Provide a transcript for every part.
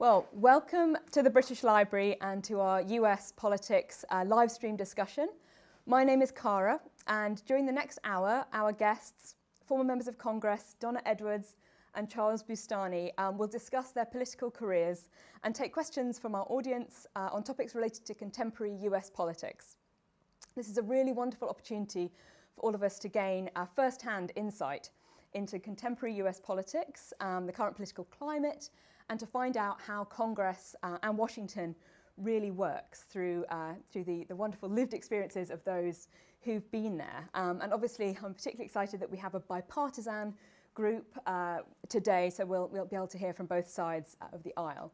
Well, welcome to the British Library and to our US politics uh, live stream discussion. My name is Cara, and during the next hour, our guests, former members of Congress, Donna Edwards and Charles Boustany, um, will discuss their political careers and take questions from our audience uh, on topics related to contemporary US politics. This is a really wonderful opportunity for all of us to gain a first-hand insight into contemporary US politics, um, the current political climate, and to find out how Congress uh, and Washington really works through, uh, through the, the wonderful lived experiences of those who've been there. Um, and obviously, I'm particularly excited that we have a bipartisan group uh, today, so we'll, we'll be able to hear from both sides uh, of the aisle.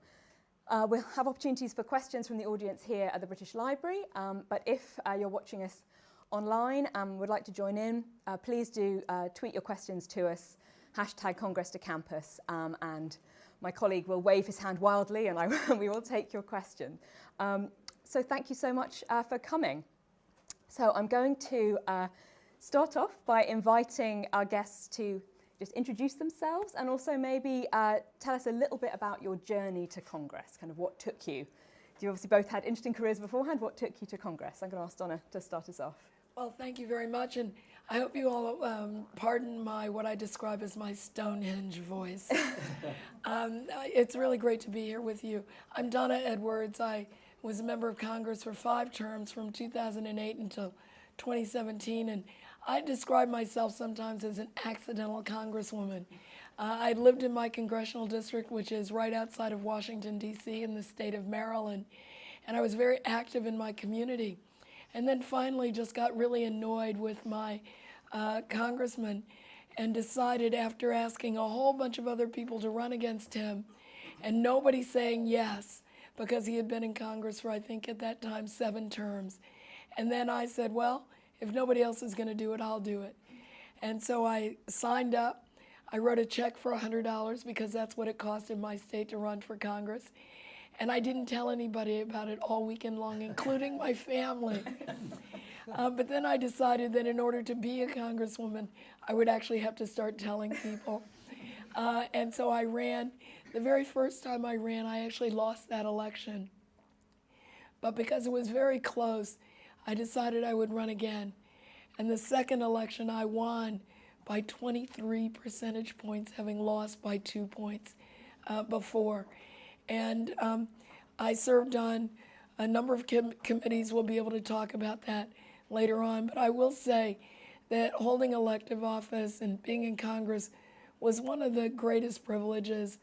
Uh, we'll have opportunities for questions from the audience here at the British Library, um, but if uh, you're watching us online and would like to join in, uh, please do uh, tweet your questions to us, hashtag Congress to Campus, um, and my colleague will wave his hand wildly and I, we will take your question. Um, so thank you so much uh, for coming. So I'm going to uh, start off by inviting our guests to just introduce themselves and also maybe uh, tell us a little bit about your journey to Congress, kind of what took you. You obviously both had interesting careers beforehand. What took you to Congress? I'm going to ask Donna to start us off. Well, thank you very much. And I hope you all um, pardon my what I describe as my Stonehenge voice. um, it's really great to be here with you. I'm Donna Edwards. I was a member of Congress for five terms from 2008 until 2017, and I describe myself sometimes as an accidental congresswoman. Uh, I lived in my congressional district, which is right outside of Washington, D.C., in the state of Maryland, and I was very active in my community. And then finally just got really annoyed with my uh, congressman and decided after asking a whole bunch of other people to run against him and nobody saying yes because he had been in Congress for, I think at that time, seven terms. And then I said, well, if nobody else is going to do it, I'll do it. And so I signed up. I wrote a check for $100 because that's what it cost in my state to run for Congress. And I didn't tell anybody about it all weekend long, including my family. Uh, but then I decided that in order to be a congresswoman, I would actually have to start telling people. Uh, and so I ran. The very first time I ran, I actually lost that election. But because it was very close, I decided I would run again. And the second election, I won by 23 percentage points, having lost by two points uh, before. And um, I served on a number of com committees. We'll be able to talk about that later on. But I will say that holding elective office and being in Congress was one of the greatest privileges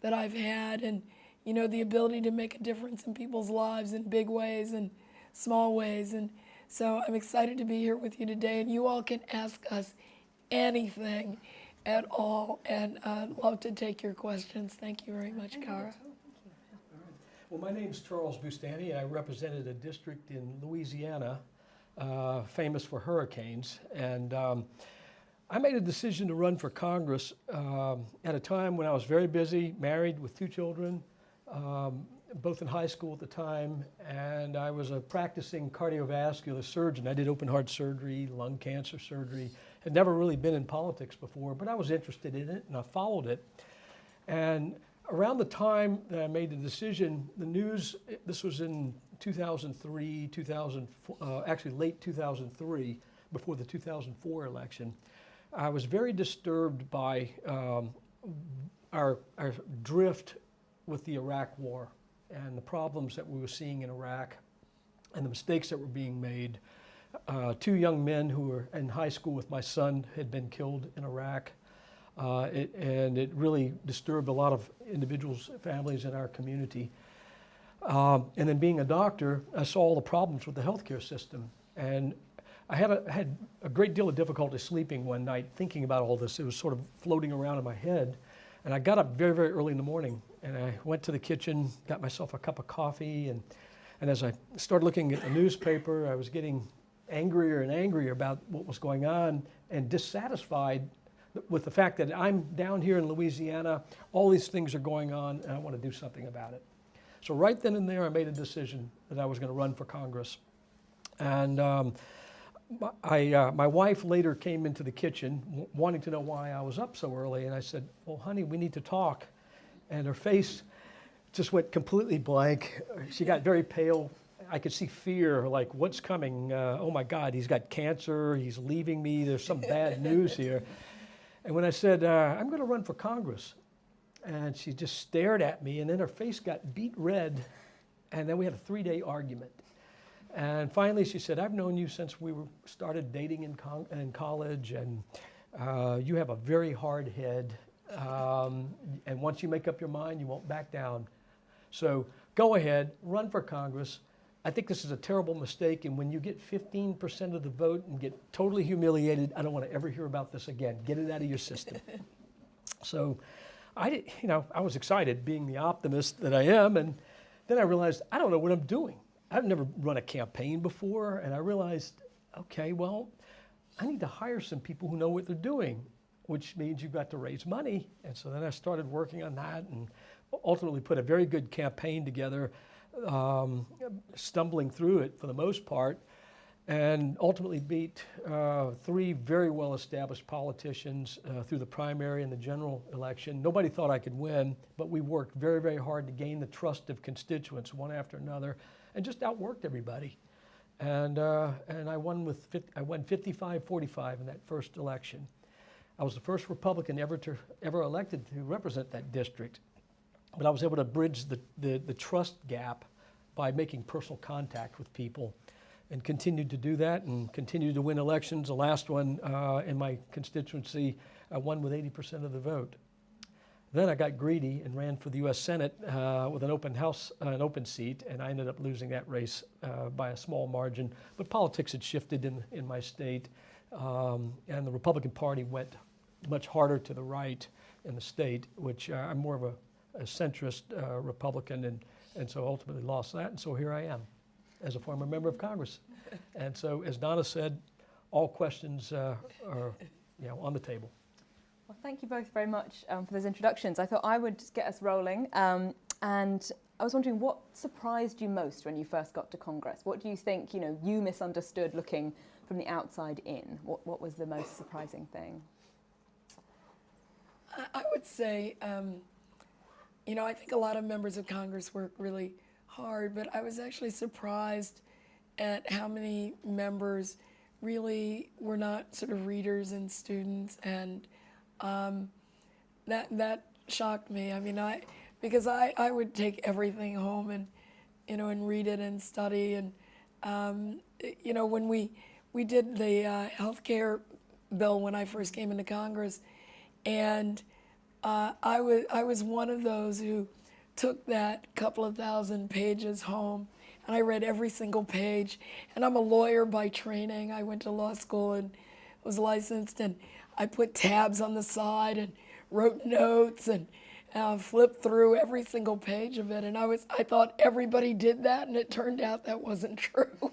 that I've had. And, you know, the ability to make a difference in people's lives in big ways and small ways. And so I'm excited to be here with you today. And you all can ask us anything at all. And I'd love to take your questions. Thank you very much, Cara. Well, my name is Charles Boustany, and I represented a district in Louisiana uh, famous for hurricanes. And um, I made a decision to run for Congress um, at a time when I was very busy, married with two children, um, both in high school at the time, and I was a practicing cardiovascular surgeon. I did open heart surgery, lung cancer surgery, had never really been in politics before, but I was interested in it and I followed it. And around the time that I made the decision, the news, this was in 2003, 2000, uh, actually late 2003, before the 2004 election, I was very disturbed by um, our, our drift with the Iraq war and the problems that we were seeing in Iraq and the mistakes that were being made. Uh, two young men who were in high school with my son had been killed in Iraq. Uh, it, and it really disturbed a lot of individuals, families in our community. Um, and then being a doctor, I saw all the problems with the healthcare system. And I had a, had a great deal of difficulty sleeping one night thinking about all this. It was sort of floating around in my head. And I got up very, very early in the morning and I went to the kitchen, got myself a cup of coffee. And, and as I started looking at the newspaper, I was getting angrier and angrier about what was going on and dissatisfied with the fact that I'm down here in Louisiana, all these things are going on, and I want to do something about it. So right then and there, I made a decision that I was going to run for Congress. And um, I, uh, my wife later came into the kitchen wanting to know why I was up so early. And I said, well, honey, we need to talk. And her face just went completely blank. She got very pale. I could see fear, like, what's coming? Uh, oh my God, he's got cancer. He's leaving me. There's some bad news here. And when I said, uh, I'm going to run for Congress, and she just stared at me, and then her face got beet red, and then we had a three day argument. And finally, she said, I've known you since we were started dating in, in college, and uh, you have a very hard head. Um, and once you make up your mind, you won't back down. So go ahead, run for Congress. I think this is a terrible mistake, and when you get 15% of the vote and get totally humiliated, I don't want to ever hear about this again. Get it out of your system. so I did, you know, I was excited being the optimist that I am, and then I realized I don't know what I'm doing. I've never run a campaign before, and I realized, okay, well, I need to hire some people who know what they're doing, which means you've got to raise money. And so then I started working on that and ultimately put a very good campaign together, um, stumbling through it for the most part, and ultimately beat uh, three very well established politicians uh, through the primary and the general election. Nobody thought I could win, but we worked very, very hard to gain the trust of constituents one after another and just outworked everybody. And, uh, and I won with 50, I won 55-45 in that first election. I was the first Republican ever to ever elected to represent that district, but I was able to bridge the, the, the trust gap by making personal contact with people, and continued to do that and continued to win elections. The last one uh, in my constituency, I won with 80% of the vote. Then I got greedy and ran for the U.S. Senate uh, with an open house, uh, an open seat, and I ended up losing that race uh, by a small margin. But politics had shifted in, in my state, um, and the Republican Party went much harder to the right in the state, which uh, I'm more of a, a centrist uh, Republican, and, and so ultimately lost that. And so here I am as a former member of Congress. and so, as Donna said, all questions uh, are you know, on the table. Well, thank you both very much um, for those introductions. I thought I would just get us rolling. Um, and I was wondering what surprised you most when you first got to Congress? What do you think, you know, you misunderstood looking from the outside in? What, what was the most surprising thing? I, I would say, um, you know, I think a lot of members of Congress work really hard, but I was actually surprised at how many members really were not sort of readers and students and um, that that shocked me. I mean, I because I, I would take everything home and you know and read it and study and um, you know when we we did the uh, health care bill when I first came into Congress, and uh, I was I was one of those who took that couple of thousand pages home and I read every single page. And I'm a lawyer by training. I went to law school and was licensed and I put tabs on the side and wrote notes and uh, flipped through every single page of it. And I was, I thought everybody did that, and it turned out that wasn't true.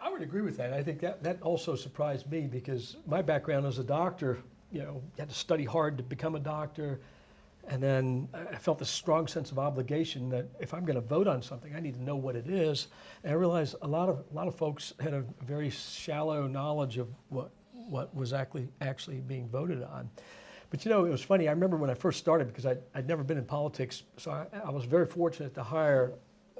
I would agree with that. I think that, that also surprised me because my background as a doctor, you know, you had to study hard to become a doctor. And then I felt this strong sense of obligation that if I'm going to vote on something, I need to know what it is. And I realized a lot of a lot of folks had a very shallow knowledge of what what was actually actually being voted on. But you know, it was funny. I remember when I first started because I'd, I'd never been in politics, so I, I was very fortunate to hire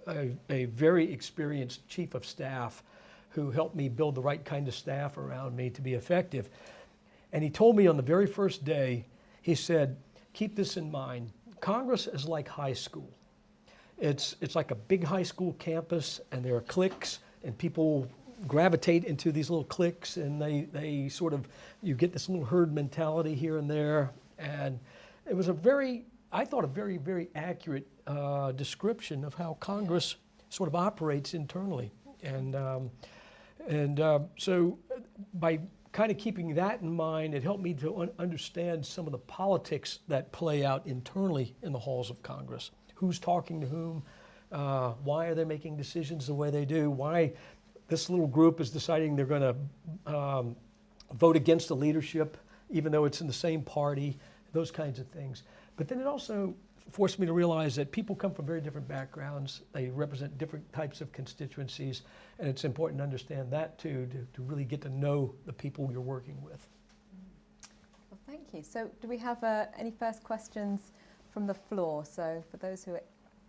a, a, very experienced chief of staff who helped me build the right kind of staff around me to be effective. And he told me on the very first day, he said, keep this in mind. Congress is like high school. It's, it's like a big high school campus, and there are cliques, and people gravitate into these little cliques and they, they sort of, you get this little herd mentality here and there. And it was a very, I thought, a very, very accurate uh, description of how Congress sort of operates internally. And, um, and uh, so by kind of keeping that in mind, it helped me to un understand some of the politics that play out internally in the halls of Congress. Who's talking to whom? Uh, why are they making decisions the way they do? Why this little group is deciding they're going to um, vote against the leadership, even though it's in the same party, those kinds of things. But then it also forced me to realize that people come from very different backgrounds. They represent different types of constituencies, and it's important to understand that too, to, to really get to know the people you're working with. Well, thank you. So, do we have uh, any first questions from the floor. So for those who are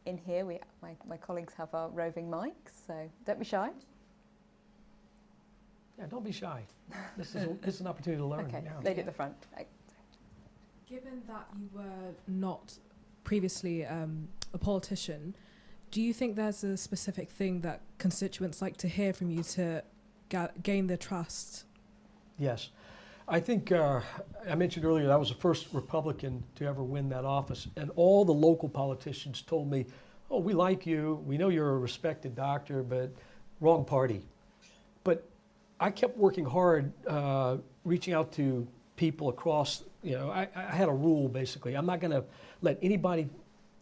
in here, we, my, my colleagues have our roving mics, so don't be shy. Yeah, don't be shy. This is, a- this is an opportunity to learn. Okay, yeah. lady at the front. Given that you were not previously um, a politician, do you think there's a specific thing that constituents like to hear from you to ga- gain their trust? Yes. I think uh, I mentioned earlier that I was the first Republican to ever win that office, and all the local politicians told me, "Oh, we like you. We know you're a respected doctor, but wrong party." But I kept working hard, uh, reaching out to people across. You know, I, I had a rule basically. I'm not going to let anybody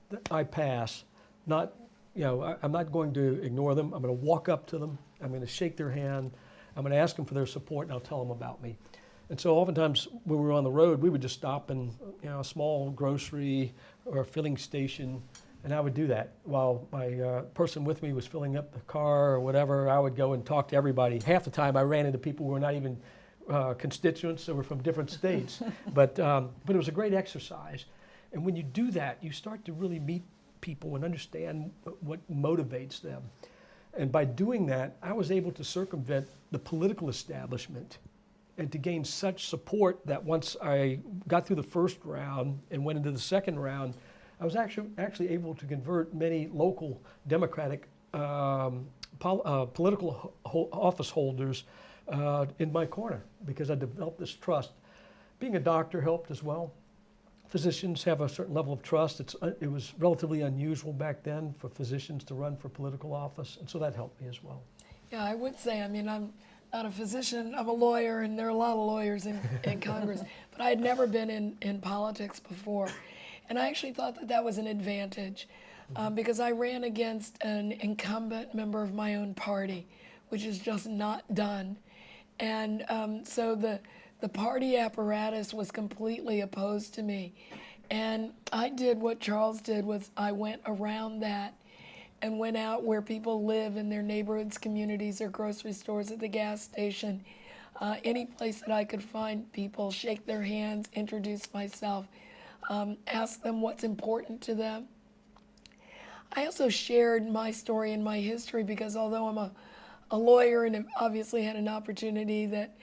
that I pass not. You know, I, I'm not going to ignore them. I'm going to walk up to them. I'm going to shake their hand. I'm going to ask them for their support, and I'll tell them about me. And so oftentimes when we were on the road, we would just stop in you know, a small grocery or a filling station, and I would do that while my uh, person with me was filling up the car or whatever. I would go and talk to everybody. Half the time, I ran into people who were not even uh, constituents; that were from different states. but um, but it was a great exercise. And when you do that, you start to really meet people and understand what motivates them. And by doing that, I was able to circumvent the political establishment and to gain such support that once I got through the first round and went into the second round, I was actually actually able to convert many local Democratic um, pol- uh, political ho- office holders uh, in my corner because I developed this trust. Being a doctor helped as well. Physicians have a certain level of trust. It's, uh, it was relatively unusual back then for physicians to run for political office, and so that helped me as well. Yeah, I would say, I mean, I'm not a physician, I'm a lawyer, and there are a lot of lawyers in, in Congress, but I had never been in, in politics before. And I actually thought that that was an advantage um, because I ran against an incumbent member of my own party, which is just not done. And um, so the, the party apparatus was completely opposed to me. And I did what Charles did was I went around that and went out where people live in their neighborhoods, communities, or grocery stores, at the gas station, uh, any place that I could find people, shake their hands, introduce myself, um, ask them what's important to them. I also shared my story and my history because although I'm a, a lawyer and obviously had an opportunity that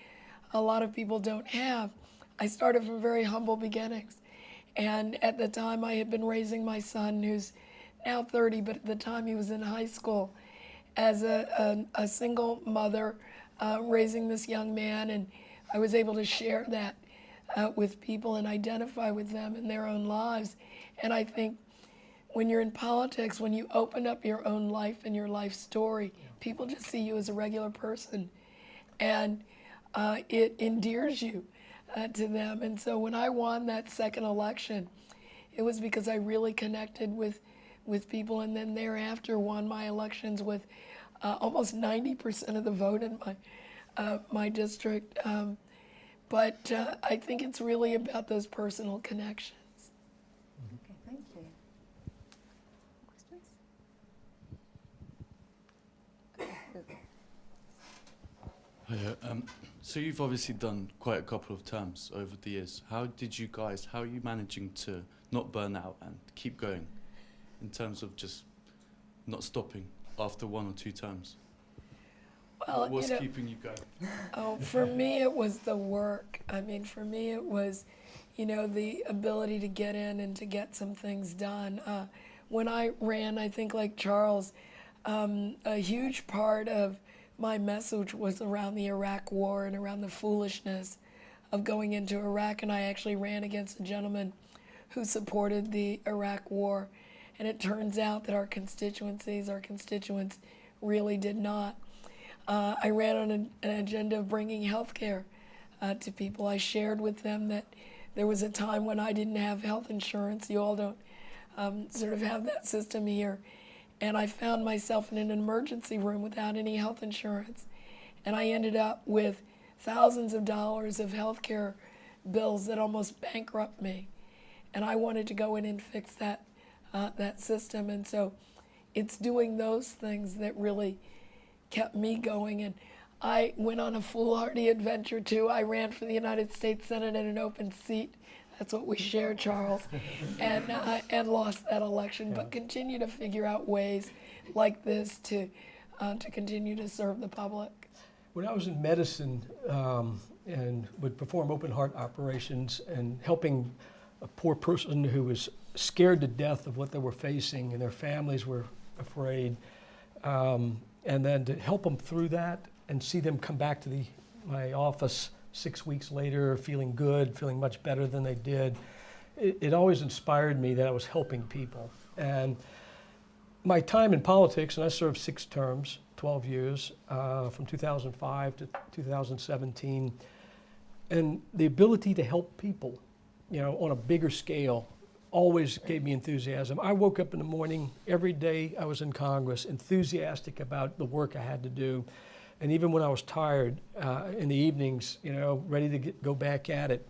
a lot of people don't have, I started from very humble beginnings. And at the time, I had been raising my son, who's now 30, but at the time he was in high school, as a, a, a single mother uh, raising this young man. And I was able to share that uh, with people and identify with them in their own lives. And I think when you're in politics, when you open up your own life and your life story, people just see you as a regular person. And uh, it endears you uh, to them. And so when I won that second election, it was because I really connected with, with people, and then thereafter won my elections with uh, almost 90% of the vote in my, uh, my district. Um, but uh, I think it's really about those personal connections. Okay, thank you. Questions? Okay, Hiya. Um, so you've obviously done quite a couple of terms over the years. How did you guys? How are you managing to not burn out and keep going, in terms of just not stopping after one or two terms? Well, What's you know, keeping you going? Oh, for me, it was the work. I mean, for me, it was, you know, the ability to get in and to get some things done. Uh, when I ran, I think like Charles, um, a huge part of my message was around the Iraq War and around the foolishness of going into Iraq. And I actually ran against a gentleman who supported the Iraq War. And it turns out that our constituencies, our constituents, really did not. Uh, I ran on an, an agenda of bringing health care uh, to people. I shared with them that there was a time when I didn't have health insurance. You all don't um, sort of have that system here. And I found myself in an emergency room without any health insurance. And I ended up with thousands of dollars of health care bills that almost bankrupt me. And I wanted to go in and fix that, uh, that system. And so it's doing those things that really kept me going. And I went on a foolhardy adventure too. I ran for the United States Senate in an open seat. That's what we share, Charles, and uh, and lost that election, but continue to figure out ways like this to uh, to continue to serve the public. When I was in medicine um, and would perform open heart operations and helping a poor person who was scared to death of what they were facing and their families were afraid, um, and then to help them through that and see them come back to the, my office six weeks later feeling good, feeling much better than they did, it, it always inspired me that I was helping people. And my time in politics, and I served six terms, 12 years, uh, from 2005 to 2017, and the ability to help people, you know, on a bigger scale, always gave me enthusiasm. I woke up in the morning every day I was in Congress, enthusiastic about the work I had to do, and even when I was tired uh, in the evenings, you know, ready to get, go back at it.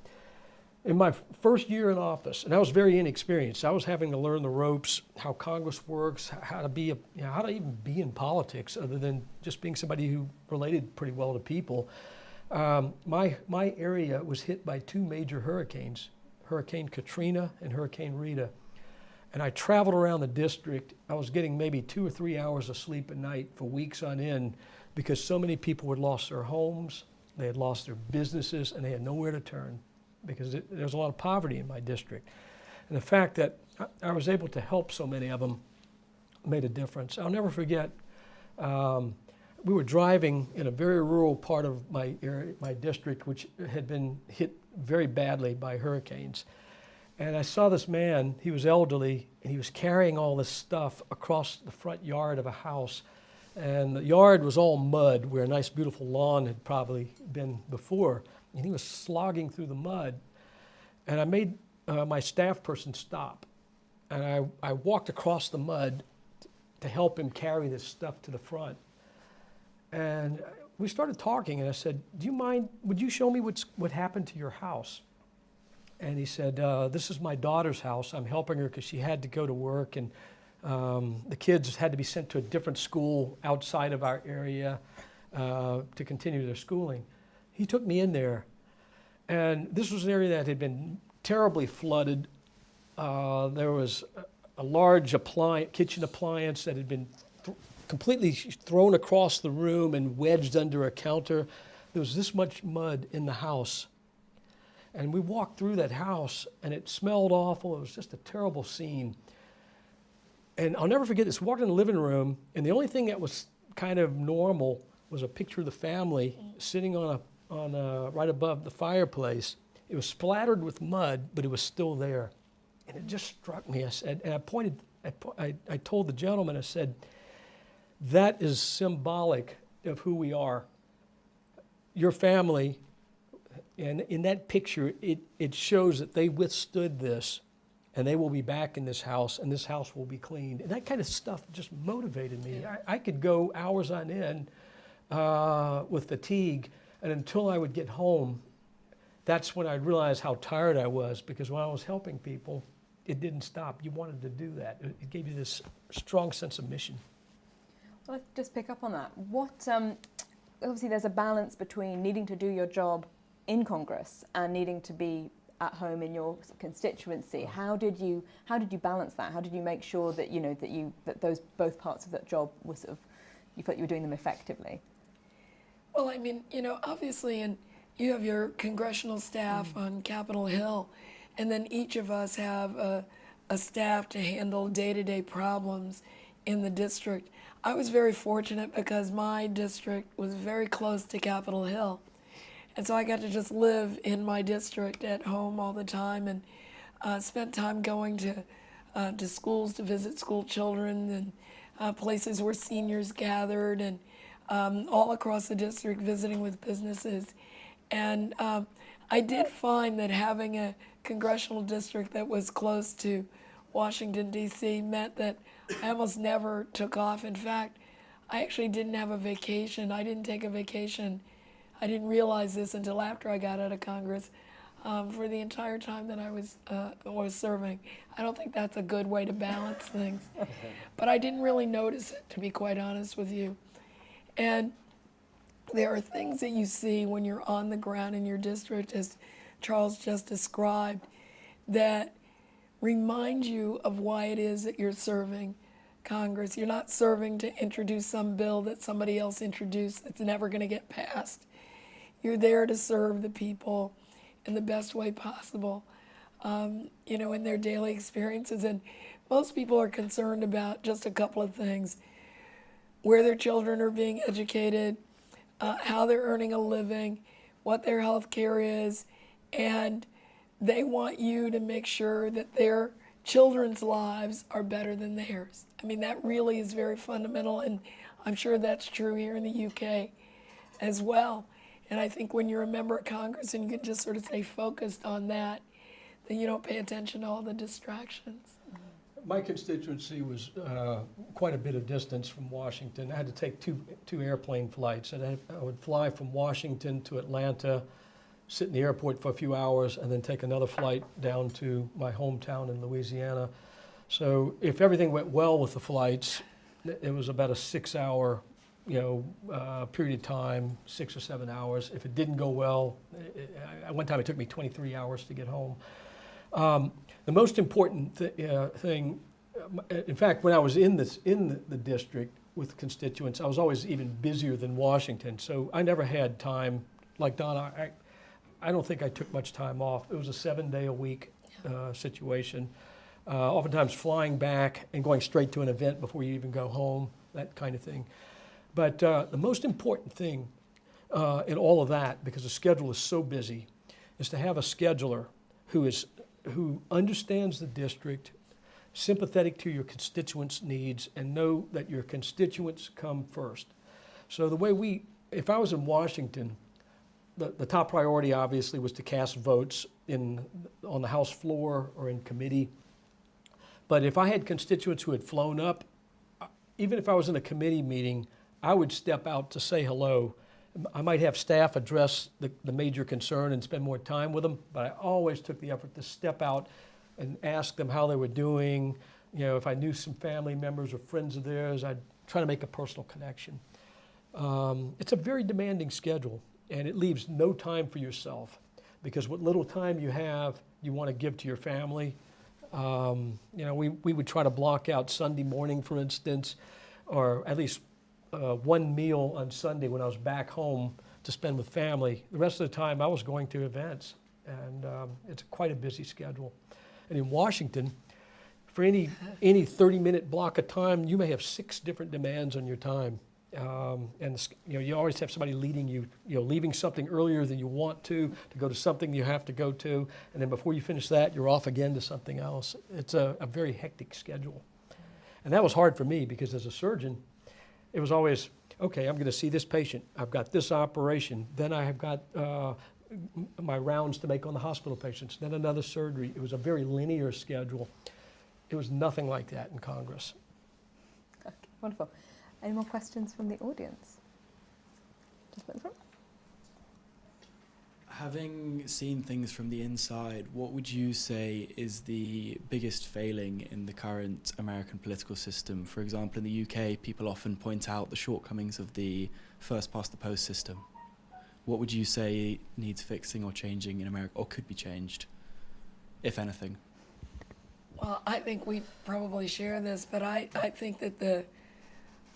In my first year in office, and I was very inexperienced, I was having to learn the ropes, how Congress works, how to be, a, you know, how to even be in politics, other than just being somebody who related pretty well to people. Um, my my area was hit by two major hurricanes, Hurricane Katrina and Hurricane Rita, and I traveled around the district. I was getting maybe two or three hours of sleep a night for weeks on end, because so many people had lost their homes, they had lost their businesses, and they had nowhere to turn because it, there was a lot of poverty in my district. And the fact that I, I was able to help so many of them made a difference. I'll never forget. Um, we were driving in a very rural part of my area, my district, which had been hit very badly by hurricanes. And I saw this man, he was elderly, and he was carrying all this stuff across the front yard of a house. And the yard was all mud, where a nice, beautiful lawn had probably been before. And he was slogging through the mud. And I made uh, my staff person stop. And I, I walked across the mud to help him carry this stuff to the front. And we started talking, and I said, Do you mind? Would you show me what's, what happened to your house? And he said, uh, This is my daughter's house. I'm helping her because she had to go to work, and um, the kids had to be sent to a different school outside of our area uh, to continue their schooling. He took me in there, and this was an area that had been terribly flooded. Uh, there was a, large kitchen appliance that had been th- completely thrown across the room and wedged under a counter. There was this much mud in the house. And we walked through that house, and it smelled awful. It was just a terrible scene. And I'll never forget this. Walked in the living room, and the only thing that was kind of normal was a picture of the family sitting on a, on a, right above the fireplace. It was splattered with mud, but it was still there. And it just struck me. I said, and I pointed, I, I, I told the gentleman, I said, that is symbolic of who we are. Your family, and in that picture, it, it shows that they withstood this and they will be back in this house and this house will be cleaned. And that kind of stuff just motivated me. I, I could go hours on end uh, with fatigue, and until I would get home, that's when I'd realize how tired I was because when I was helping people, it didn't stop. You wanted to do that. It it gave you this strong sense of mission. Well, let's just pick up on that. What um, obviously there's a balance between needing to do your job in Congress and needing to be at home in your constituency. How did you how did you balance that? How did you make sure that you know that you that those both parts of that job were sort of you felt you were doing them effectively? Well, I mean, you know, obviously, and you have your congressional staff mm. on Capitol Hill, and then each of us have a, a staff to handle day-to-day problems in the district. I was very fortunate because my district was very close to Capitol Hill. And so I got to just live in my district at home all the time and uh, spent time going to, uh, to schools to visit school children and uh, places where seniors gathered and um, all across the district visiting with businesses. And um, I did find that having a congressional district that was close to Washington, D.C. meant that I almost never took off. In fact, I actually didn't have a vacation. I didn't take a vacation. I didn't realize this until after I got out of Congress. Um, for the entire time that I was uh, was serving, I don't think that's a good way to balance things. but I didn't really notice it, to be quite honest with you. And there are things that you see when you're on the ground in your district, as Charles just described. that remind you of why it is that you're serving Congress. You're not serving to introduce some bill that somebody else introduced that's never going to get passed. You're there to serve the people in the best way possible, um, you know, in their daily experiences. And most people are concerned about just a couple of things where their children are being educated, uh, how they're earning a living, what their health care is, and they want you to make sure that their children's lives are better than theirs. I mean, that really is very fundamental, and I'm sure that's true here in the UK as well. And I think when you're a member of Congress and you can just sort of stay focused on that, then you don't pay attention to all the distractions. My constituency was uh, quite a bit of distance from Washington. I had to take two, two airplane flights. And I, I would fly from Washington to Atlanta, sit in the airport for a few hours, and then take another flight down to my hometown in Louisiana. So if everything went well with the flights, it was about a six-hour, you know, uh, period of time, six or seven hours. If it didn't go well, it, I- one time it took me 23 hours to get home. Um, the most important th- uh, thing, um, in fact, when I was in this in the, the district with constituents, I was always even busier than Washington. So I never had time, like Donna. I, I don't think I took much time off. It was a seven-day-a-week uh, situation. Uh, oftentimes flying back and going straight to an event before you even go home, that kind of thing. But uh, the most important thing uh, in all of that, because the schedule is so busy, is to have a scheduler who is who understands the district, sympathetic to your constituents' needs, and know that your constituents come first. So the way we, if I was in Washington, the, the top priority obviously was to cast votes in on the House floor or in committee. But if I had constituents who had flown up, uh, even if I was in a committee meeting, I would step out to say hello. I might have staff address the, the major concern and spend more time with them, but I always took the effort to step out and ask them how they were doing. You know, if I knew some family members or friends of theirs, I'd try to make a personal connection. Um, it's a very demanding schedule, and it leaves no time for yourself because what little time you have, you want to give to your family. Um, you know, we, we would try to block out Sunday morning, for instance, or at least uh, one meal on Sunday when I was back home to spend with family. The rest of the time, I was going to events, and um, it's quite a busy schedule. And in Washington, for any any 30 minute block of time, you may have six different demands on your time. Um, and you know you always have somebody leading you, you know, leaving something earlier than you want to to go to something you have to go to, and then before you finish that, you're off again to something else. It's a, a very hectic schedule, and that was hard for me because as a surgeon, it was always okay. I'm going to see this patient. I've got this operation. Then I have got uh, my rounds to make on the hospital patients. Then another surgery. It was a very linear schedule. It was nothing like that in Congress. Okay, wonderful. Any more questions from the audience? Just front. Having seen things from the inside, what would you say is the biggest failing in the current American political system? For example, in the UK, people often point out the shortcomings of the first past the post system. What would you say needs fixing or changing in America, or could be changed, if anything? Well, I think we probably share this, but I, I think that the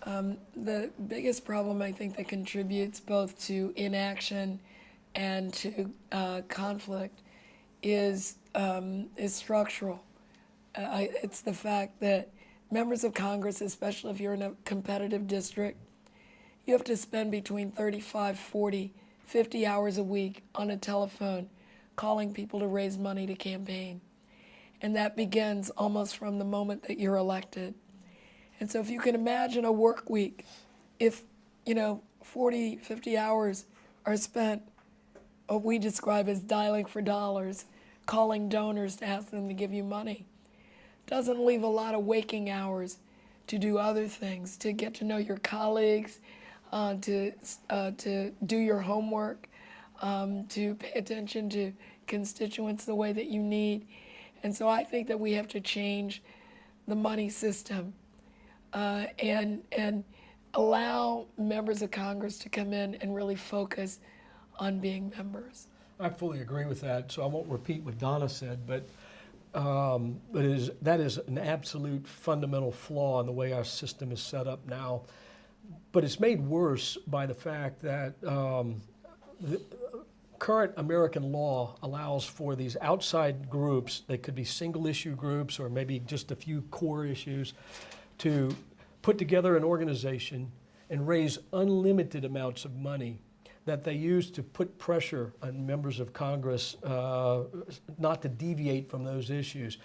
um, the biggest problem I think that contributes both to inaction and to uh, conflict is um, is structural. Uh, it's the fact that members of Congress, especially if you're in a competitive district, you have to spend between 35, 40, 50 hours a week on a telephone calling people to raise money to campaign. And that begins almost from the moment that you're elected. And so if you can imagine a work week, if, you know, 40, 50 hours are spent what we describe as dialing for dollars, calling donors to ask them to give you money, doesn't leave a lot of waking hours to do other things, to get to know your colleagues, uh, to, uh, to do your homework, um, to pay attention to constituents the way that you need. And so I think that we have to change the money system uh, and, and allow members of Congress to come in and really focus on being members. I fully agree with that, so I won't repeat what Donna said, but Um, but is, that is an absolute fundamental flaw in the way our system is set up now. But it's made worse by the fact that um, the current American law allows for these outside groups, they could be single issue groups or maybe just a few core issues, to put together an organization and raise unlimited amounts of money that they use to put pressure on members of Congress uh, not to deviate from those issues.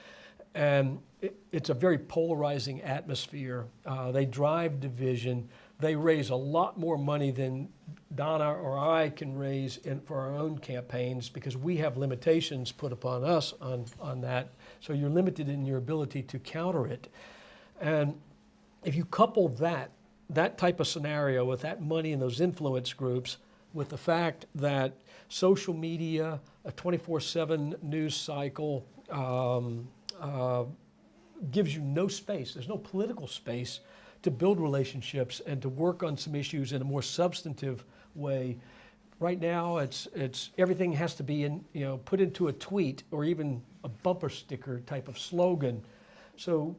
And it, it's a very polarizing atmosphere. Uh, they drive division. They raise a lot more money than Donna or I can raise in, for our own campaigns because we have limitations put upon us on, on that. So you're limited in your ability to counter it. And if you couple that, that type of scenario with that money and those influence groups, with the fact that social media, a 24-7 news cycle, um, uh, gives you no space. There's no political space to build relationships and to work on some issues in a more substantive way. Right now, it's, it's, everything has to be in, you know, put into a tweet or even a bumper sticker type of slogan. So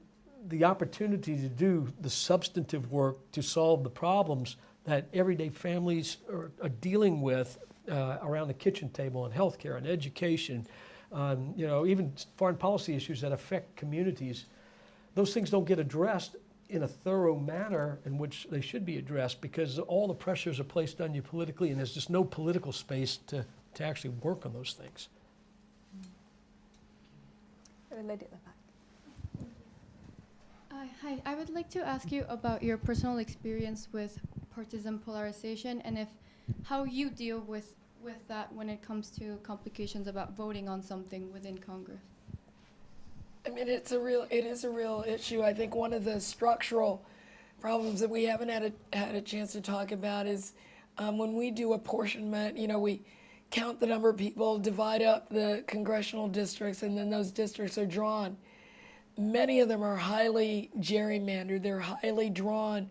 the opportunity to do the substantive work to solve the problems that everyday families are, are dealing with uh, around the kitchen table in healthcare and education, um, you know, even foreign policy issues that affect communities. Those things don't get addressed in a thorough manner in which they should be addressed because all the pressures are placed on you politically and there's just no political space to, to actually work on those things. A lady at the. Uh, hi, I would like to ask you about your personal experience with partisan polarization and if how you deal with with that when it comes to complications about voting on something within Congress. I mean, it's a real, it is a real issue. I think one of the structural problems that we haven't had a, had a chance to talk about is um, when we do apportionment, you know, we count the number of people, divide up the congressional districts, and then those districts are drawn. Many of them are highly gerrymandered. They're highly drawn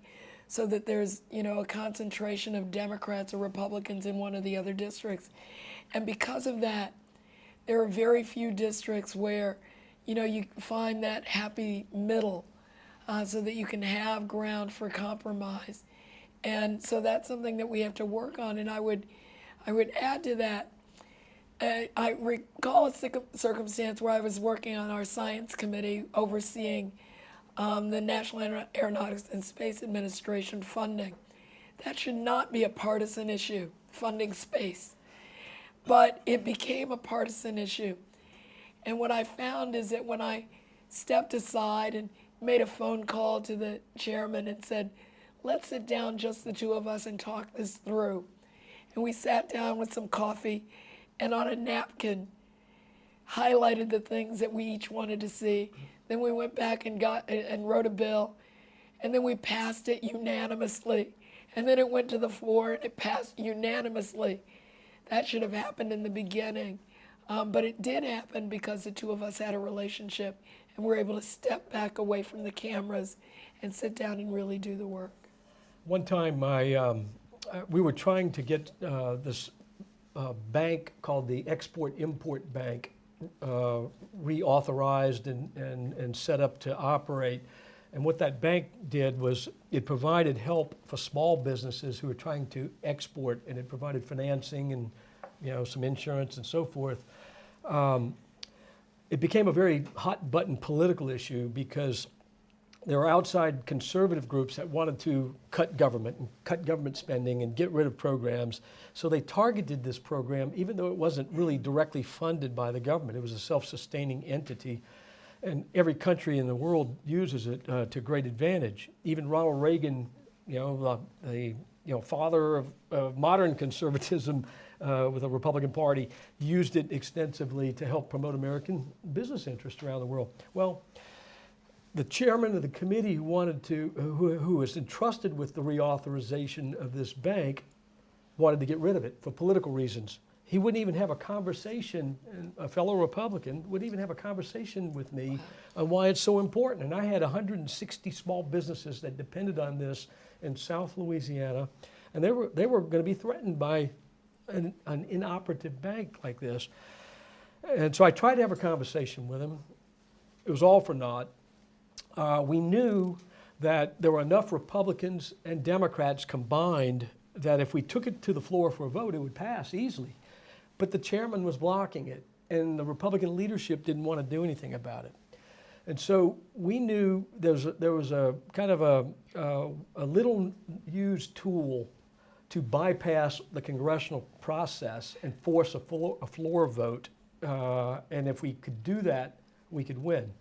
so that there's, you know, a concentration of Democrats or Republicans in one of the other districts. And because of that, there are very few districts where you know, you find that happy middle uh, so that you can have ground for compromise. And so that's something that we have to work on. And I would, I would add to that, uh, I recall a circumstance where I was working on our science committee overseeing um, the National Aeronautics and Space Administration funding. That should not be a partisan issue, funding space. But it became a partisan issue. And what I found is that when I stepped aside and made a phone call to the chairman and said, let's sit down, just the two of us, and talk this through. And we sat down with some coffee and on a napkin highlighted the things that we each wanted to see. Then we went back and got and wrote a bill. And then we passed it unanimously. And then it went to the floor and it passed unanimously. That should have happened in the beginning. Um, but it did happen because the two of us had a relationship and we were able to step back away from the cameras and sit down and really do the work. One time, I, um, uh, we were trying to get uh, this uh, bank called the Export Import Bank uh, reauthorized and, and, and set up to operate. And what that bank did was it provided help for small businesses who were trying to export, and it provided financing and you know some insurance and so forth um, it became a very hot button political issue because there were outside conservative groups that wanted to cut government and cut government spending and get rid of programs. So they targeted this program, even though it wasn't really directly funded by the government. It was a self-sustaining entity. And every country in the world uses it uh, to great advantage. Even Ronald Reagan, you know, the, the you know, father of, of modern conservatism, uh, with the Republican Party used it extensively to help promote American business interests around the world. Well, the chairman of the committee who wanted to, who, who was entrusted with the reauthorization of this bank, wanted to get rid of it for political reasons. He wouldn't even have a conversation, a fellow Republican wouldn't even have a conversation with me on why it's so important. And I had 160 small businesses that depended on this in South Louisiana, and they were, they were going to be threatened by an, an inoperative bank like this. And so I tried to have a conversation with him, it was all for naught. Uh, we knew that there were enough Republicans and Democrats combined that if we took it to the floor for a vote, it would pass easily. But the chairman was blocking it, and the Republican leadership didn't want to do anything about it. And so we knew there was a, there was a kind of a, a, a little used tool to bypass the congressional process and force a floor, a floor vote. Uh, and if we could do that, we could win.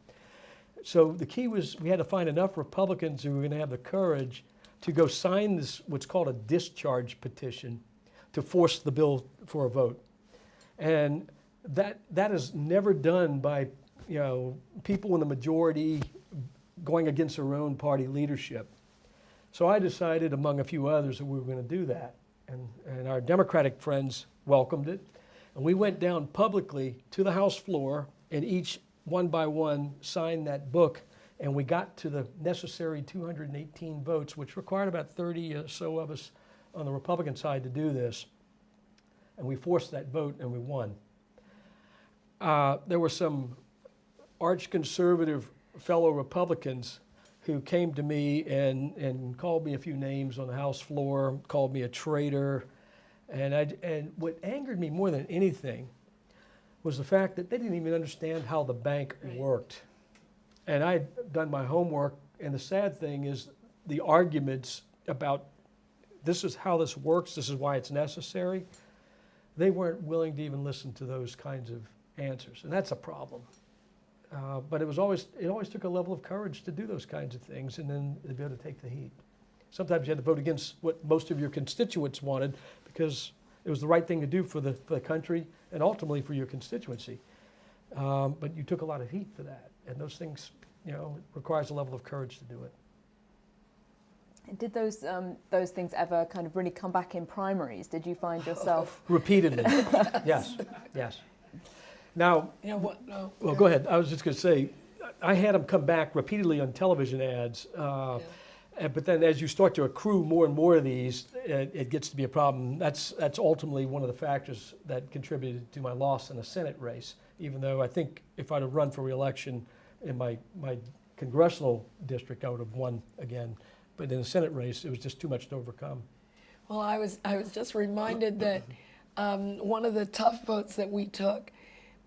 So the key was we had to find enough Republicans who were going to have the courage to go sign this, what's called a discharge petition, to force the bill for a vote. And that, that is never done by you know, people in the majority going against their own party leadership. So I decided, among a few others, that we were going to do that. And, and our Democratic friends welcomed it. And we went down publicly to the House floor and each one by one signed that book. And we got to the necessary 218 votes, which required about 30 or so of us on the Republican side to do this. And we forced that vote and we won. Uh, there were some arch conservative fellow Republicans who came to me and, and called me a few names on the House floor, called me a traitor. And, I, and what angered me more than anything was the fact that they didn't even understand how the bank Right. worked. And I'd done my homework, and the sad thing is the arguments about this is how this works, this is why it's necessary, they weren't willing to even listen to those kinds of answers. And that's a problem. Uh, but it was always, it always took a level of courage to do those kinds of things and then to be able to take the heat. Sometimes you had to vote against what most of your constituents wanted because it was the right thing to do for the, for the country and ultimately for your constituency. Um, but you took a lot of heat for that. And those things, you know, requires a level of courage to do it. Did those um, those things ever kind of really come back in primaries? Did you find yourself? Repeatedly. yes, yes. Now, You know what? No. Well, go ahead. I was just going to say, I had them come back repeatedly on television ads. Uh, But then as you start to accrue more and more of these, it, it gets to be a problem. That's, that's ultimately one of the factors that contributed to my loss in the Senate race, even though I think if I'd have run for reelection in my, my congressional district, I would have won again. But in the Senate race, it was just too much to overcome. Well, I was I was just reminded that um, one of the tough votes that we took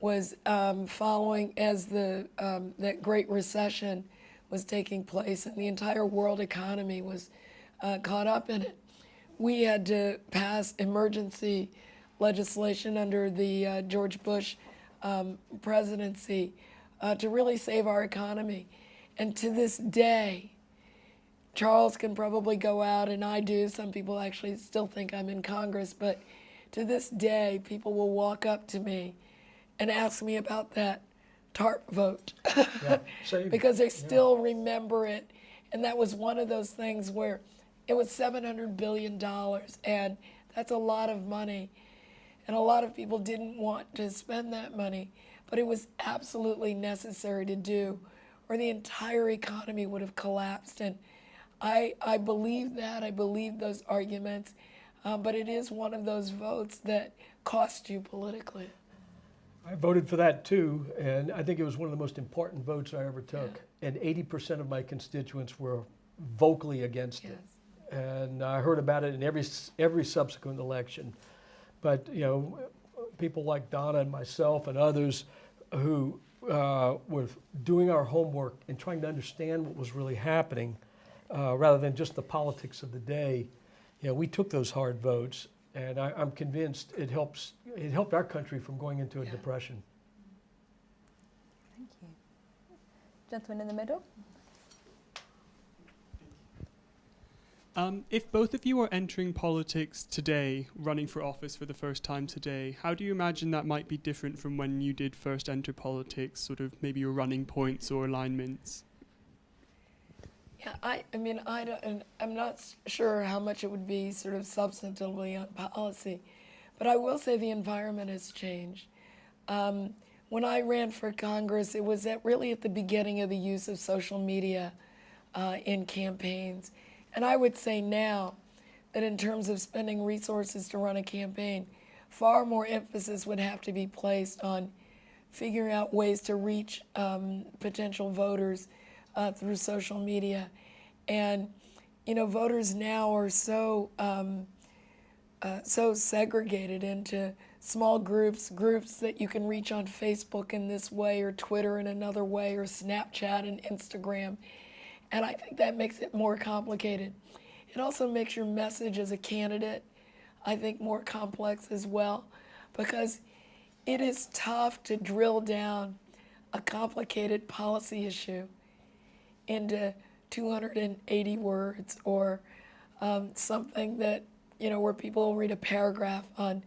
was um, following as the um, that Great Recession was taking place and the entire world economy was uh, caught up in it. We had to pass emergency legislation under the uh, George Bush um, presidency uh, to really save our economy, and to this day. Charles can probably go out, and I do. Some people actually still think I'm in Congress, but to this day, people will walk up to me and ask me about that TARP vote Yeah, because they still remember it. And that was one of those things where it was $700 billion, and that's a lot of money. And a lot of people didn't want to spend that money, but it was absolutely necessary to do, or the entire economy would have collapsed. And I, I believe that. I believe those arguments. Um, but it is one of those votes that cost you politically. I voted for that too, and I think it was one of the most important votes I ever took. And 80% of my constituents were vocally against it. Yes. And I heard about it in every, every subsequent election. But, you know, people like Donna and myself and others who uh, were doing our homework and trying to understand what was really happening, uh, rather than just the politics of the day, you know, we took those hard votes. And I, I'm convinced it helps, it helped our country from going into a Yeah. depression. Thank you. Gentleman in the middle. Um, if both of you are entering politics today, running for office for the first time today, how do you imagine that might be different from when you did first enter politics, sort of maybe your running points or alignments? Yeah, I, I mean, I don't, and I'm not sure how much it would be sort of substantively on policy, but I will say the environment has changed. Um, when I ran for Congress, it was at really at the beginning of the use of social media uh, in campaigns. And I would say now that in terms of spending resources to run a campaign, far more emphasis would have to be placed on figuring out ways to reach um, potential voters uh, through social media. And, you know, voters now are so, um, uh, so segregated into small groups, groups that you can reach on Facebook in this way, or Twitter in another way, or Snapchat and Instagram. And I think that makes it more complicated. It also makes your message as a candidate, I think, more complex as well, because it is tough to drill down a complicated policy issue into 280 words or um, something that, you know, where people read a paragraph on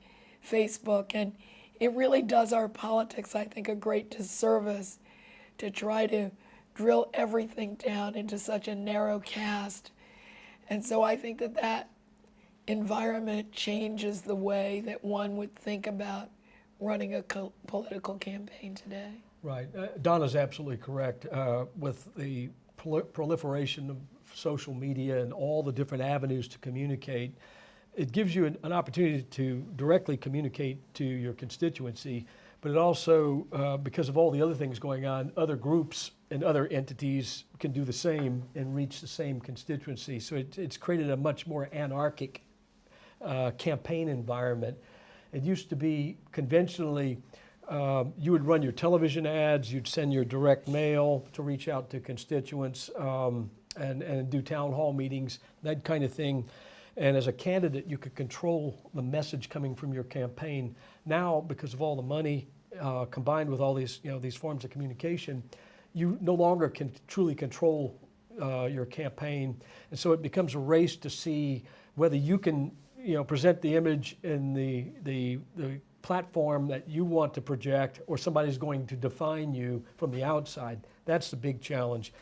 Facebook. And it really does our politics, I think, a great disservice to try to drill everything down into such a narrow cast. And so I think that that environment changes the way that one would think about running a political campaign today. Right. Uh, Donna's absolutely correct. Uh, with the prol- proliferation of social media and all the different avenues to communicate, it gives you an, an opportunity to directly communicate to your constituency, but it also, uh, because of all the other things going on, other groups and other entities can do the same and reach the same constituency. So it, it's created a much more anarchic uh, campaign environment. It used to be conventionally, um, you would run your television ads, you'd send your direct mail to reach out to constituents um, and, and do town hall meetings, that kind of thing. And as a candidate, you could control the message coming from your campaign. Now, because of all the money uh, combined with all these, you know, these forms of communication, you no longer can truly control uh, your campaign. And so it becomes a race to see whether you can, you know, present the image in the, the, the platform that you want to project or somebody's going to define you from the outside. That's the big challenge.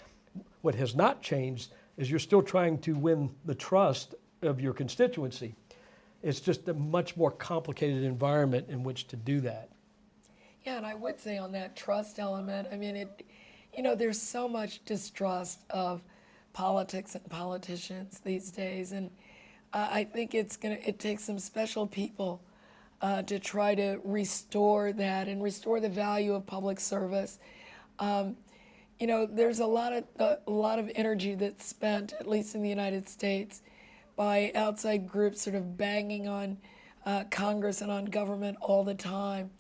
What has not changed is you're still trying to win the trust of your constituency. It's just a much more complicated environment in which to do that. Yeah, and I would say on that trust element, I mean, it, you know, there's so much distrust of politics and politicians these days, and uh, I think it's gonna, it takes some special people uh, to try to restore that and restore the value of public service. Um, you know, there's a lot of a lot of energy that's spent, at least in the United States, by outside groups sort of banging on uh, Congress and on government all the time.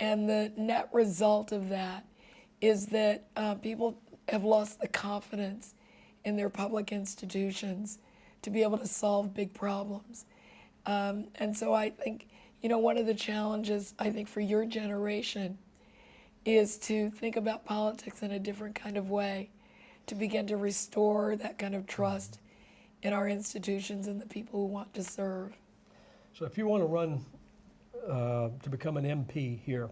And the net result of that is that uh, people have lost the confidence in their public institutions to be able to solve big problems. Um, and so I think, you know, one of the challenges I think for your generation is to think about politics in a different kind of way, to begin to restore that kind of trust in our institutions and the people who want to serve. So if you want to run uh, to become an MP here,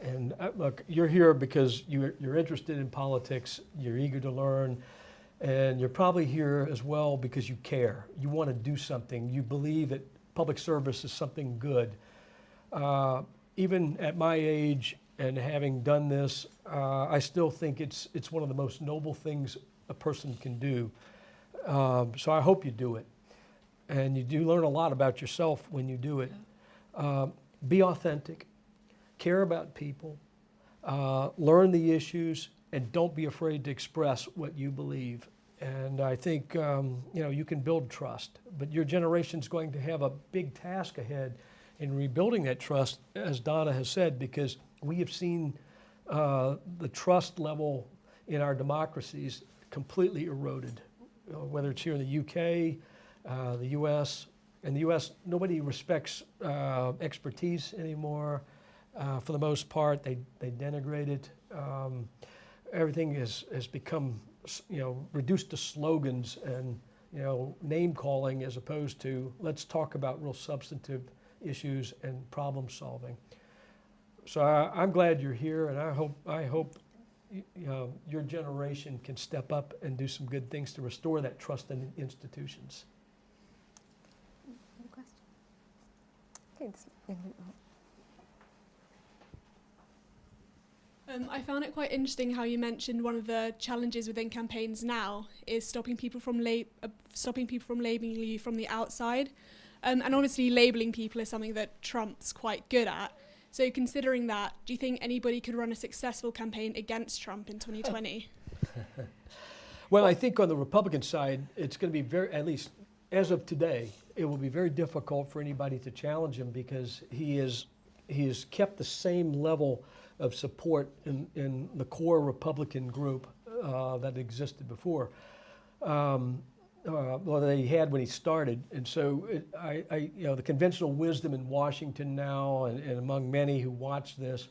and uh, look, you're here because you're, you're interested in politics, you're eager to learn, and you're probably here as well because you care. You want to do something. You believe that public service is something good. Uh, even at my age and having done this, uh, I still think it's, it's one of the most noble things a person can do. Um, so I hope you do it. And you do learn a lot about yourself when you do it. Um, be authentic, care about people, uh, learn the issues, and don't be afraid to express what you believe. And I think um, you know you can build trust, but your generation's going to have a big task ahead in rebuilding that trust, as Donna has said, because we have seen uh, the trust level in our democracies completely eroded whether it's here in the UK, uh, the US. In the US, nobody respects uh, expertise anymore. Uh, for the most part, they, they denigrate it. Um, everything has, has become, you know, reduced to slogans and, you know, name calling as opposed to let's talk about real substantive issues and problem solving. So I, I'm glad you're here, and I hope I hope you know, your generation can step up and do some good things to restore that trust in institutions. Any questions? Okay, Um, I found it quite interesting how you mentioned one of the challenges within campaigns now is stopping people from lab- uh, stopping people from labeling you from the outside, um, and obviously labeling people is something that Trump's quite good at. So, considering that, do you think anybody could run a successful campaign against Trump in 2020? Well, I think on the Republican side, it's going to be very, at least as of today, it will be very difficult for anybody to challenge him because he is he has kept the same level of support in, in the core Republican group uh, that existed before, um, uh, well, that he had when he started. And so, it, I, I, you know, the conventional wisdom in Washington now, and, and among many who watch this,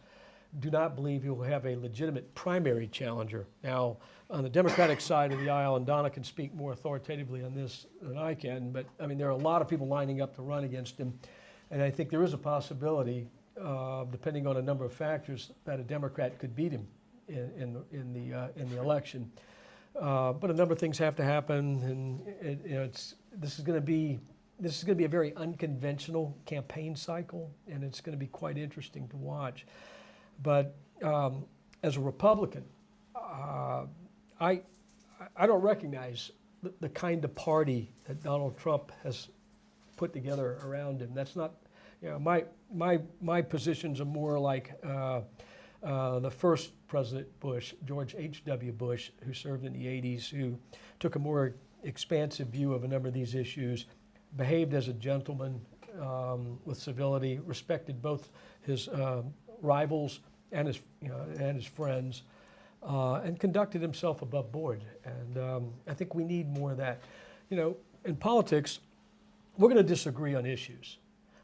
do not believe he will have a legitimate primary challenger. Now, on the Democratic side of the aisle, and Donna can speak more authoritatively on this than I can, but I mean, there are a lot of people lining up to run against him. And I think there is a possibility, uh, depending on a number of factors, that a Democrat could beat him in, in, in the, uh, in the election. Uh, but a number of things have to happen, and it, you know, it's, this is going to be this is going to be a very unconventional campaign cycle, and it's going to be quite interesting to watch. But um, as a Republican, uh, I, I don't recognize the, the, kind of party that Donald Trump has put together around him. That's not, you know, my, my, my positions are more like uh, uh, the first President Bush, George H.W. Bush, who served in the 80s, who took a more expansive view of a number of these issues, behaved as a gentleman um, with civility, respected both his uh, rivals and his, you know, and his friends, uh, and conducted himself above board. And um, I think we need more of that. You know, in politics, we're going to disagree on issues,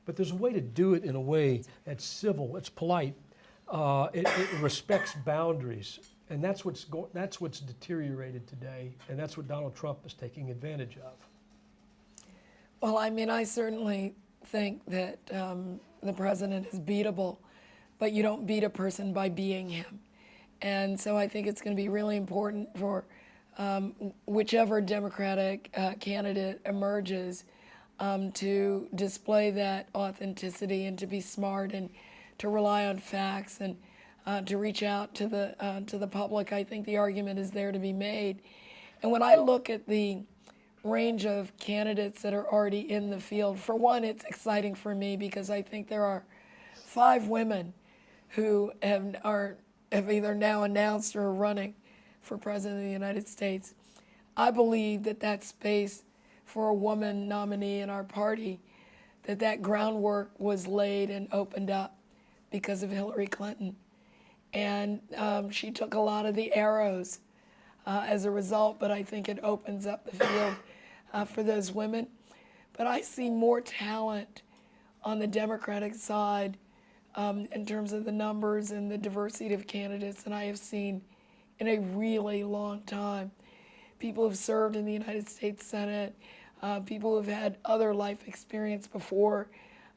but there's a way to do it in a way that's civil, it's polite, uh, it, it, respects boundaries, and that's what's go- that's what's deteriorated today, and that's what Donald Trump is taking advantage of. Well, I mean, I certainly think that um, the president is beatable but you don't beat a person by being him. And so I think it's going to be really important for um, whichever Democratic uh, candidate emerges um, to display that authenticity and to be smart and to rely on facts and uh, to reach out to the uh, to the public. I think the argument is there to be made. And when I look at the range of candidates that are already in the field, for one, it's exciting for me because I think there are five women who have, are, have either now announced or are running for President of the United States. I believe that that space for a woman nominee in our party, that that groundwork was laid and opened up because of Hillary Clinton. And um, she took a lot of the arrows uh, as a result, but I think it opens up the field uh, for those women. But I see more talent on the Democratic side um, in terms of the numbers and the diversity of candidates than I have seen in a really long time. People have served in the United States Senate. Uh, people have had other life experience before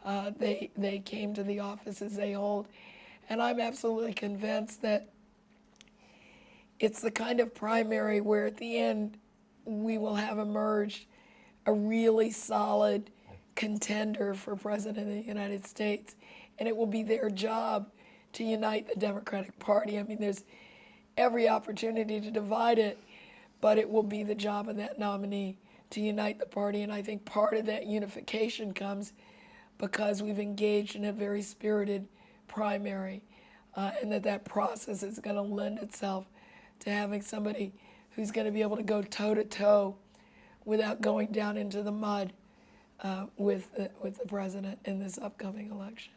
uh, they, they came to the offices they hold. And I'm absolutely convinced that it's the kind of primary where at the end we will have emerged a really solid contender for President of the United States and it will be their job to unite the Democratic Party. I mean, there's every opportunity to divide it, but it will be the job of that nominee to unite the party. And I think part of that unification comes because we've engaged in a very spirited primary, uh, and that that process is going to lend itself to having somebody who's going to be able to go toe to toe without going down into the mud uh, with, the, with the president in this upcoming election.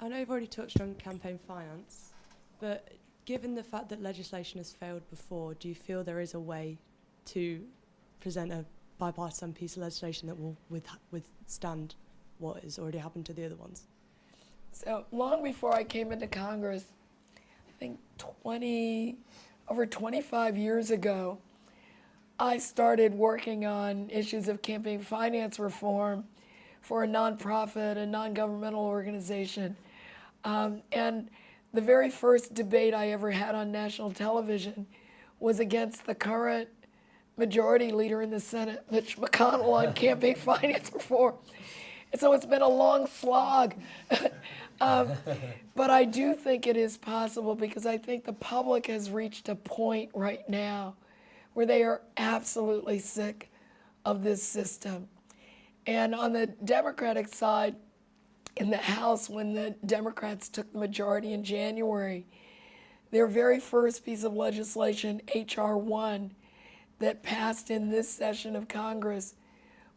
I know you've already touched on campaign finance, but given the fact that legislation has failed before, do you feel there is a way to present a bipartisan piece of legislation that will with, withstand what has already happened to the other ones? So long before I came into Congress, I think 20, over 25 years ago, I started working on issues of campaign finance reform for a nonprofit, a non governmental organization. Um, and the very first debate I ever had on national television was against the current majority leader in the Senate, Mitch McConnell, on campaign finance reform. And so it's been a long slog. um, but I do think it is possible because I think the public has reached a point right now where they are absolutely sick of this system. And on the Democratic side, in the House, when the Democrats took the majority in January, their very first piece of legislation, H.R. 1, that passed in this session of Congress,